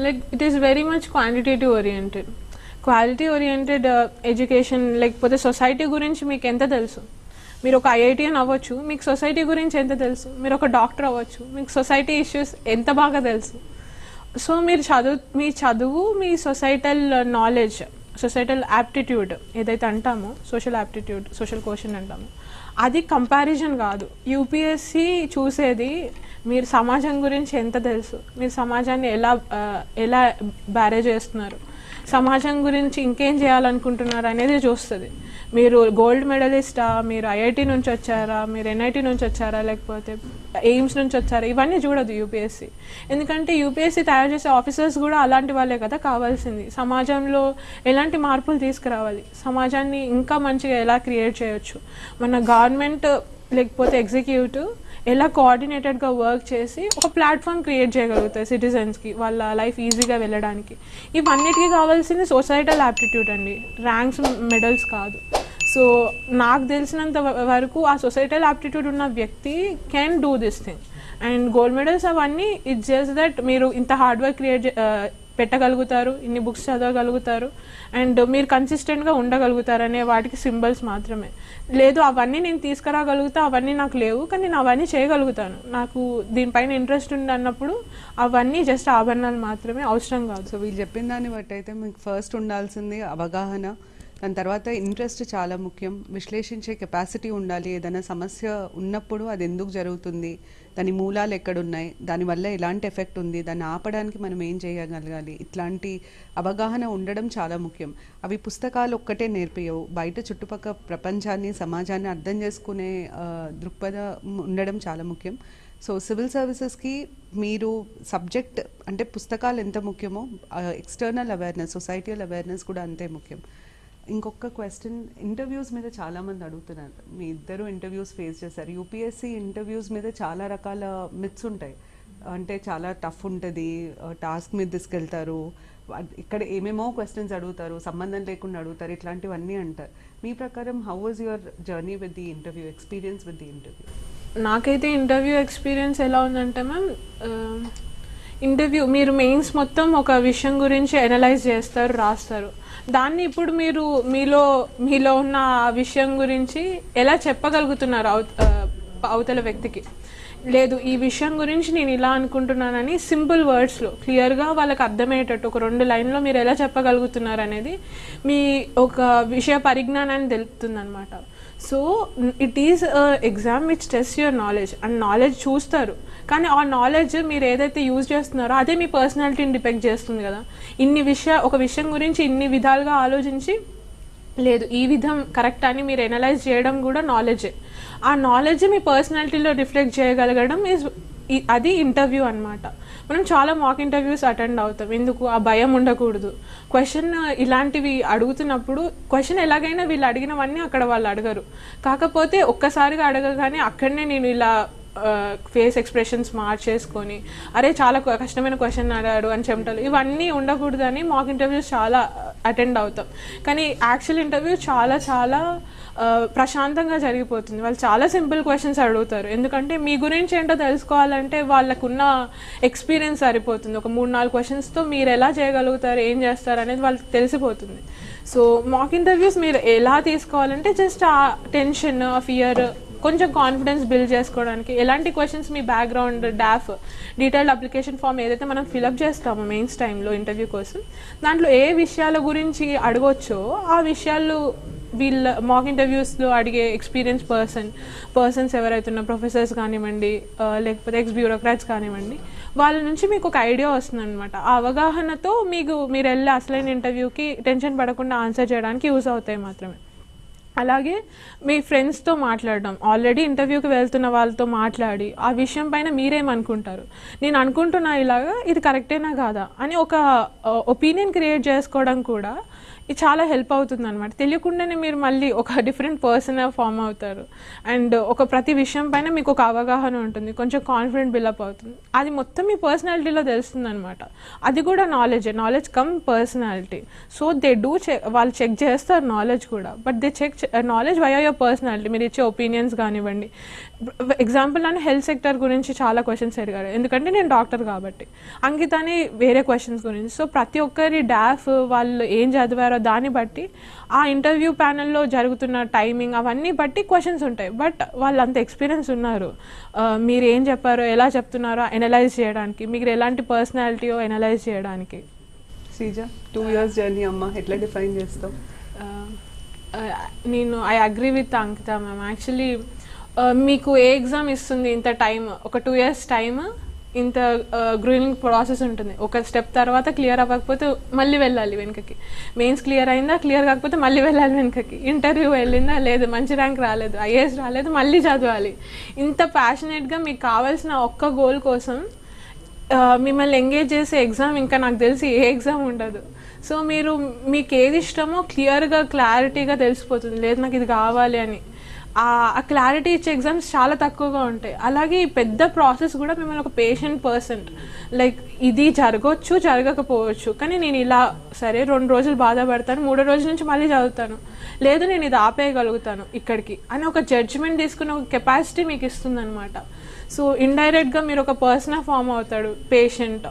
like it is very much quantitative oriented quality oriented education లేకపోతే society గురించి మీకు ఎంత తెలుసు? మీరు ఒక ఐఐటిఎన్ అవ్వచ్చు మీకు సొసైటీ గురించి ఎంత తెలుసు? మీరు ఒక డాక్టర్ అవ్వచ్చు మీకు సొసైటీ ఇష్యూస్ ఎంత బాగా తెలుసు? సో మీరు చదువు మీ చదువు మీ సొసైటల్ నాలెడ్జ్ సొసైటల్ యాప్టిట్యూడ్ ఏదైతే అంటామో సోషల్ యాప్టిట్యూడ్ సోషల్ క్వశ్చన్ అంటామో అది కంపారిజన్ కాదు. యూపీఎస్సి చూసేది మీరు సమాజం గురించి ఎంత తెలుసు? మీరు సమాజాన్ని ఎలా ఎలా బ్యారేజ్ చేస్తున్నారు? సమాజం గురించి ఇంకేం చేయాలనుకుంటున్నారు అనేది చూస్తుంది. మీరు గోల్డ్ మెడలిస్టా? మీరు ఐఐటి నుంచి వచ్చారా? మీరు ఎన్ఐటి నుంచి వచ్చారా? లేకపోతే ఎయిమ్స్ నుంచి వచ్చారా? ఇవన్నీ చూడదు యూపీఎస్సి. ఎందుకంటే యూపీఎస్సి తయారు చేసే ఆఫీసర్స్ కూడా అలాంటి వాళ్ళే కదా కావాల్సింది. సమాజంలో ఎలాంటి మార్పులు తీసుకురావాలి? సమాజాన్ని ఇంకా మంచిగా ఎలా క్రియేట్ చేయొచ్చు? మన గవర్నమెంట్ లేకపోతే ఎగ్జిక్యూటివ్ ఎలా కోఆర్డినేటెడ్గా వర్క్ చేసి ఒక ప్లాట్ఫామ్ క్రియేట్ చేయగలుగుతాయి సిటిజన్స్కి వాళ్ళ లైఫ్ ఈజీగా వెళ్ళడానికి. ఇవన్నిటికీ కావాల్సింది సొసైటల్ యాప్టిట్యూడ్ అండి. ర్యాంక్స్ మెడల్స్ కాదు. సో నాకు తెలిసినంత వరకు ఆ సొసైటల్ యాప్టిట్యూడ్ ఉన్న వ్యక్తి can do this thing and gold medals అవన్నీ ఇట్స్ జస్ట్ దట్ మీరు ఇంత హార్డ్ వర్క్ క్రియేట్ పెట్టగలుగుతారు ఇన్ని బుక్స్ చదవగలుగుతారు. అండ్ మీరు కన్సిస్టెంట్గా ఉండగలుగుతారు అనే వాటికి సింబల్స్ మాత్రమే. లేదు అవన్నీ నేను తీసుకురాగలుగుతా అవన్నీ నాకు లేవు కానీ నేను అవన్నీ చేయగలుగుతాను. నాకు దీనిపైన ఇంట్రెస్ట్ ఉంది అన్నప్పుడు అవన్నీ జస్ట్ ఆభరణాలు మాత్రమే అవసరం కాదు. సో వీళ్ళు చెప్పిన దాన్ని బట్టి అయితే మీకు ఫస్ట్ ఉండాల్సింది అవగాహన దాని తర్వాత ఇంట్రెస్ట్ చాలా ముఖ్యం. విశ్లేషించే కెపాసిటీ ఉండాలి. ఏదైనా సమస్య ఉన్నప్పుడు అది ఎందుకు జరుగుతుంది? దాని మూలాలు ఎక్కడున్నాయి దానివల్ల ఎలాంటి ఎఫెక్ట్ ఉంది దాన్ని ఆపడానికి మనం ఏం చేయగలగాలి? ఇట్లాంటి అవగాహన ఉండడం చాలా ముఖ్యం. అవి పుస్తకాలు ఒక్కటే నేర్పియవు బయట చుట్టుపక్కల ప్రపంచాన్ని సమాజాన్ని అర్థం చేసుకునే దృక్పథం ఉండడం చాలా ముఖ్యం. సో సివిల్ సర్వీసెస్కి మీరు సబ్జెక్ట్ అంటే పుస్తకాలు ఎంత ముఖ్యమో ఎక్స్టర్నల్ అవేర్నెస్ సొసైటీయల్ అవేర్నెస్ కూడా అంతే ముఖ్యం. ఇంకొక క్వశ్చన్ ఇంటర్వ్యూస్ మీద చాలామంది అడుగుతున్నారు. మీ ఇద్దరు ఇంటర్వ్యూస్ ఫేస్ చేశారు. యూపీఎస్సీ ఇంటర్వ్యూస్ మీద చాలా రకాల మిత్స్ ఉంటాయి. అంటే చాలా టఫ్ ఉంటుంది టాస్క్ మీద తీసుకెళ్తారు ఇక్కడ ఏమేమో క్వశ్చన్స్ అడుగుతారు సంబంధం లేకుండా అడుగుతారు ఇట్లాంటివన్నీ అంటారు. మీ ప్రకారం how was your journey with the interview experience with the interview నాకైతే ఇంటర్వ్యూ ఎక్స్పీరియన్స్ ఎలా ఉందంటే మ్యామ్ ఇంటర్వ్యూ మీరు మెయిన్స్ మొత్తం ఒక విషయం గురించి అనలైజ్ చేస్తారు రాస్తారు. దాన్ని ఇప్పుడు మీరు మీలో మీలో ఉన్న ఆ విషయం గురించి ఎలా చెప్పగలుగుతున్నారు అవతల వ్యక్తికి? లేదు ఈ విషయం గురించి నేను ఇలా అనుకుంటున్నానని సింపుల్ వర్డ్స్లో క్లియర్గా వాళ్ళకి అర్థమయ్యేటట్టు ఒక రెండు లైన్లో మీరు ఎలా చెప్పగలుగుతున్నారు అనేది మీ ఒక విషయ పరిజ్ఞానాన్ని తెలుపుతుందనమాట so it is exam which test your knowledge and knowledge చూస్తారు. కానీ ఆ నాలెడ్జ్ మీరు ఏదైతే యూజ్ చేస్తున్నారో అదే మీ పర్సనాలిటీని డిపెక్ట్ చేస్తుంది కదా. ఇన్ని విషయ ఒక విషయం గురించి ఇన్ని విధాలుగా ఆలోచించి లేదు ఈ విధం కరెక్ట్ అని మీరు ఎనలైజ్ చేయడం కూడా నాలెడ్జే ఆ నాలెడ్జ్ మీ పర్సనాలిటీలో రిఫ్లెక్ట్ చేయగలగడం ఈజ్ అది ఇంటర్వ్యూ అనమాట మనం చాలా మాక్ ఇంటర్వ్యూస్ అటెండ్ అవుతాం. ఎందుకు? ఆ భయం ఉండకూడదు. క్వశ్చన్ ఇలాంటివి అడుగుతున్నప్పుడు క్వశ్చన్ ఎలాగైనా వీళ్ళు అడిగినవన్నీ అక్కడ వాళ్ళు అడగరు. కాకపోతే ఒక్కసారిగా అడగగానే అక్కడనే నేను ఇలా ఫేస్ ఎక్స్ప్రెషన్స్ మార్చేసుకొని అరే చాలా కష్టమైన క్వశ్చన్ అడిగాడు అని చెమటలు ఇవన్నీ ఉండకూడదని మాక్ ఇంటర్వ్యూస్ చాలా అటెండ్ అవుతాం. కానీ యాక్చువల్ ఇంటర్వ్యూ చాలా చాలా ప్రశాంతంగా జరిగిపోతుంది. వాళ్ళు చాలా సింపుల్ క్వశ్చన్స్ అడుగుతారు. ఎందుకంటే మీ గురించి ఏంటో తెలుసుకోవాలంటే వాళ్ళకున్న ఎక్స్పీరియన్స్ సరిపోతుంది. ఒక మూడు నాలుగు క్వశ్చన్స్తో మీరు ఎలా చేయగలుగుతారు ఏం చేస్తారు అనేది వాళ్ళకి తెలిసిపోతుంది. సో మాక్ ఇంటర్వ్యూస్ మీరు ఎలా తీసుకోవాలంటే జస్ట్ ఆ టెన్షన్ ఆ ఫియర్ కొంచెం కాన్ఫిడెన్స్ బిల్డ్ చేసుకోవడానికి. ఎలాంటి క్వశ్చన్స్ మీ background DAF detailed application form ఏదైతే మనం ఫిలప్ చేస్తామో మెయిన్స్ టైంలో ఇంటర్వ్యూ కోసం దాంట్లో ఏ విషయాల గురించి అడగొచ్చో ఆ విషయాలు వీళ్ళ మాక్ ఇంటర్వ్యూస్లో అడిగే ఎక్స్పీరియన్స్ పర్సన్ పర్సన్స్ ఎవరైతే ఉన్న ప్రొఫెసర్స్ కానివ్వండి లేకపోతే ఎక్స్ బ్యూరోక్రాట్స్ కానివ్వండి వాళ్ళ నుంచి మీకు ఒక ఐడియా వస్తుంది అనమాట ఆ అవగాహనతో మీకు మీరు వెళ్ళే అసలైన ఇంటర్వ్యూకి టెన్షన్ పడకుండా ఆన్సర్ చేయడానికి యూస్ అవుతాయి మాత్రమే. అలాగే మీ ఫ్రెండ్స్తో మాట్లాడడం. ఆల్రెడీ ఇంటర్వ్యూకి వెళ్తున్న వాళ్ళతో మాట్లాడి ఆ విషయం పైన మీరేమనుకుంటారు? నేను అనుకుంటున్నా ఇలాగా ఇది కరెక్టేనా కాదా? అని ఒక ఒపీనియన్ క్రియేట్ చేసుకోవడం కూడా ఇది చాలా హెల్ప్ అవుతుంది అనమాట తెలియకుండానే మీరు మళ్ళీ ఒక డిఫరెంట్ పర్సన్ ఫామ్ అవుతారు. అండ్ ఒక ప్రతి విషయం పైన మీకు ఒక అవగాహన ఉంటుంది. కొంచెం కాన్ఫిడెంట్ బిల్డప్ అవుతుంది. అది మొత్తం మీ పర్సనాలిటీలో తెలుస్తుంది అనమాట అది కూడా knowledge knowledge cum personality so they do check వాళ్ళు చెక్ చేస్తారు నాలెడ్జ్ కూడా. But they check knowledge why your personality మీరు ఇచ్చే ఒపీనియన్స్ కానివ్వండి. ఎగ్జాంపుల్ నన్ను హెల్త్ సెక్టర్ గురించి చాలా క్వశ్చన్స్ అడిగారు. ఎందుకంటే నేను డాక్టర్ కాబట్టి. అంకితాని వేరే క్వశ్చన్స్ గురించి. సో ప్రతి ఒక్కరి డాఫ్ వాళ్ళు ఏం చదివారో దాన్ని బట్టి ఆ ఇంటర్వ్యూ ప్యానెల్లో జరుగుతున్న టైమింగ్ అవన్నీ బట్టి క్వశ్చన్స్ ఉంటాయి. బట్ వాళ్ళు అంత ఎక్స్పీరియన్స్ ఉన్నారు. మీరు ఏం చెప్పారో ఎలా చెప్తున్నారో ఎనలైజ్ చేయడానికి మీరు ఎలాంటి పర్సనాలిటీయో ఎనలైజ్ చేయడానికి. శ్రీజ టూ ఇయర్స్ జర్నీ అమ్మ ఎట్లా డిఫైన్ ఆ, నేను I agree with Ankita ma'am actually Uh, మీకు ఏ ఎగ్జామ్ ఇస్తుంది ఇంత టైం ఒక టూ ఇయర్స్ టైం ఇంత uh, గ్రూయింగ్ ప్రాసెస్ ఉంటుంది. ఒక స్టెప్ తర్వాత క్లియర్ అవ్వకపోతే మళ్ళీ వెళ్ళాలి వెనుకకి. మెయిన్స్ క్లియర్ అయిందా? క్లియర్ కాకపోతే మళ్ళీ వెళ్ళాలి వెనుకకి. ఇంటర్వ్యూ వెళ్ళిందా? లేదు. మంచి ర్యాంక్ రాలేదు. ఐఏఎస్ రాలేదు. మళ్ళీ చదవాలి. ఇంత ప్యాషనేట్గా మీకు కావాల్సిన ఒక్క గోల్ కోసం uh, మిమ్మల్ని ఎంగేజ్ చేసే ఎగ్జామ్ ఇంకా నాకు తెలిసి ఏ ఎగ్జామ్ ఉండదు. సో మీరు మీకు ఏది ఇష్టమో క్లియర్గా క్లారిటీగా తెలిసిపోతుంది. లేదు నాకు ఇది కావాలి అని. ఆ క్లారిటీ ఇచ్చే ఎగ్జామ్స్ చాలా తక్కువగా ఉంటాయి. అలాగే ఈ పెద్ద ప్రాసెస్ కూడా మిమ్మల్ని ఒక పేషెంట్ పర్సన్ లైక్ ఇది జరగవచ్చు జరగకపోవచ్చు. కానీ నేను ఇలా సరే రెండు రోజులు బాధపడతాను మూడో రోజుల నుంచి మళ్ళీ చదువుతాను. లేదు నేను ఇది ఆపేయగలుగుతాను ఇక్కడికి అని ఒక జడ్జ్మెంట్ తీసుకునే ఒక కెపాసిటీ మీకు ఇస్తుందన్నమాట. సో ఇండైరెక్ట్గా మీరు ఒక పర్సన్ ఫామ్ అవుతాడు patient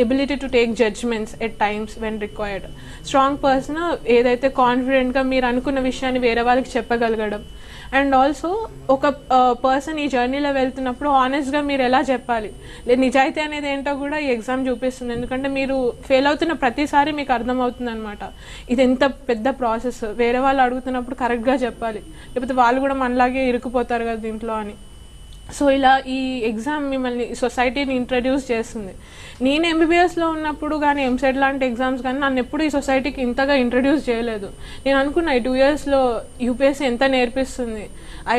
ability to take judgements at times when required strong person ఏదైతే కాన్ఫిడెంట్గా మీరు అనుకున్న విషయాన్ని వేరే వాళ్ళకి చెప్పగలగడం అండ్ ఆల్సో ఒక పర్సన్ ఈ జర్నీలో వెళ్తున్నప్పుడు ఆనెస్ట్గా మీరు ఎలా చెప్పాలి? లేదు నిజాయితీ అనేది ఏంటో కూడా ఈ ఎగ్జామ్ చూపిస్తుంది. ఎందుకంటే మీరు ఫెయిల్ అవుతున్న ప్రతిసారి మీకు అర్థమవుతుంది అనమాట ఇది ఎంత పెద్ద ప్రాసెస్ వేరే వాళ్ళు అడుగుతున్నప్పుడు కరెక్ట్గా చెప్పాలి. లేకపోతే వాళ్ళు కూడా మనలాగే ఇరుక్కుపోతారు కదా దీంట్లో అని. సో ఇలా ఈ ఎగ్జామ్ మిమ్మల్ని సొసైటీని ఇంట్రడ్యూస్ చేస్తుంది. నేను ఎంబీబీఎస్లో ఉన్నప్పుడు కానీ ఎంసెట్ లాంటి ఎగ్జామ్స్ కానీ నన్ను ఎప్పుడు ఈ సొసైటీకి ఇంతగా ఇంట్రడ్యూస్ చేయలేదు. నేను అనుకున్నా ఈ టూ ఇయర్స్లో యూపీఎస్సీ ఎంత నేర్పిస్తుంది? ఐ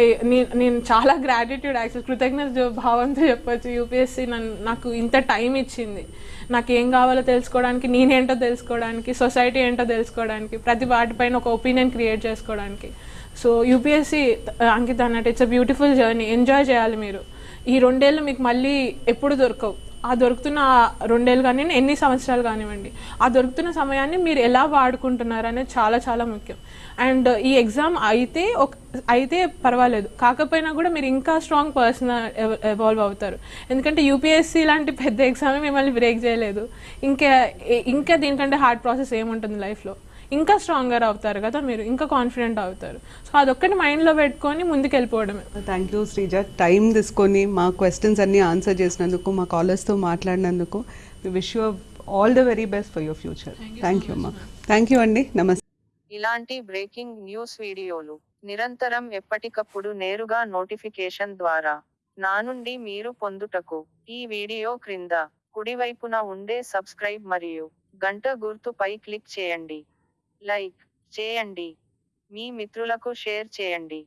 నేను చాలా గ్రాటిట్యూడ్ యాక్చువల్ కృతజ్ఞత భావంతో చెప్పొచ్చు. యూపీఎస్సీ నన్ను నాకు ఇంత టైం ఇచ్చింది. నాకు ఏం కావాలో తెలుసుకోవడానికి నేనేంటో తెలుసుకోవడానికి సొసైటీ ఏంటో తెలుసుకోవడానికి ప్రతి వాటిపైన ఒక ఒపీనియన్ క్రియేట్ చేసుకోవడానికి. సో యూపీఎస్సీ అంకిత అన్నట్టు it's a beautiful journey enjoy చేయాలి మీరు. ఈ రెండేళ్ళు మీకు మళ్ళీ ఎప్పుడు దొరకవు. ఆ దొరుకుతున్న రెండేళ్ళు కానీ ఎన్ని సంవత్సరాలు కానివ్వండి ఆ దొరుకుతున్న సమయాన్ని మీరు ఎలా వాడుకుంటున్నారు అనేది చాలా చాలా ముఖ్యం. అండ్ ఈ ఎగ్జామ్ అయితే ఒక అయితే పర్వాలేదు. కాకపోయినా కూడా మీరు ఇంకా స్ట్రాంగ్ పర్సన్ ఎవాల్వ్ అవుతారు. ఎందుకంటే యూపీఎస్సీ లాంటి పెద్ద ఎగ్జామ్ మిమ్మల్ని బ్రేక్ చేయలేదు. ఇంకా ఇంకా దీనికంటే హార్డ్ ప్రాసెస్ ఏముంటుంది లైఫ్లో ఇంకా స్ట్రాంగర్ అవుతారు కదా మీరు ఇంకా కాన్ఫిడెంట్ అవుతారు. సో అదొక్కటి మైండ్లో పెట్టుకొని ముందుకు వెళ్ళిపోవడమే థ్యాంక్ యూ శ్రీజ టైం తీసుకొని మా క్వశ్చన్స్ అన్ని ఆన్సర్ చేసినందుకు మా కాలర్స్తో మాట్లాడినందుకు wish you all the very best for your future thank you అమ్మా థ్యాంక్ యూ అండి నమస్తే ఇలాంటి బ్రేకింగ్ న్యూస్ వీడియోలు నిరంతరం ఎప్పటికప్పుడు నేరుగా నోటిఫికేషన్ ద్వారా నా నుండి మీరు పొందుటకు ఈ వీడియో క్రింద కుడివైపున ఉండే సబ్స్క్రైబ్ మరియు గంట గుర్తుపై క్లిక్ చేయండి. లైక్ చేయండి. మీ మిత్రులకు షేర్ చేయండి.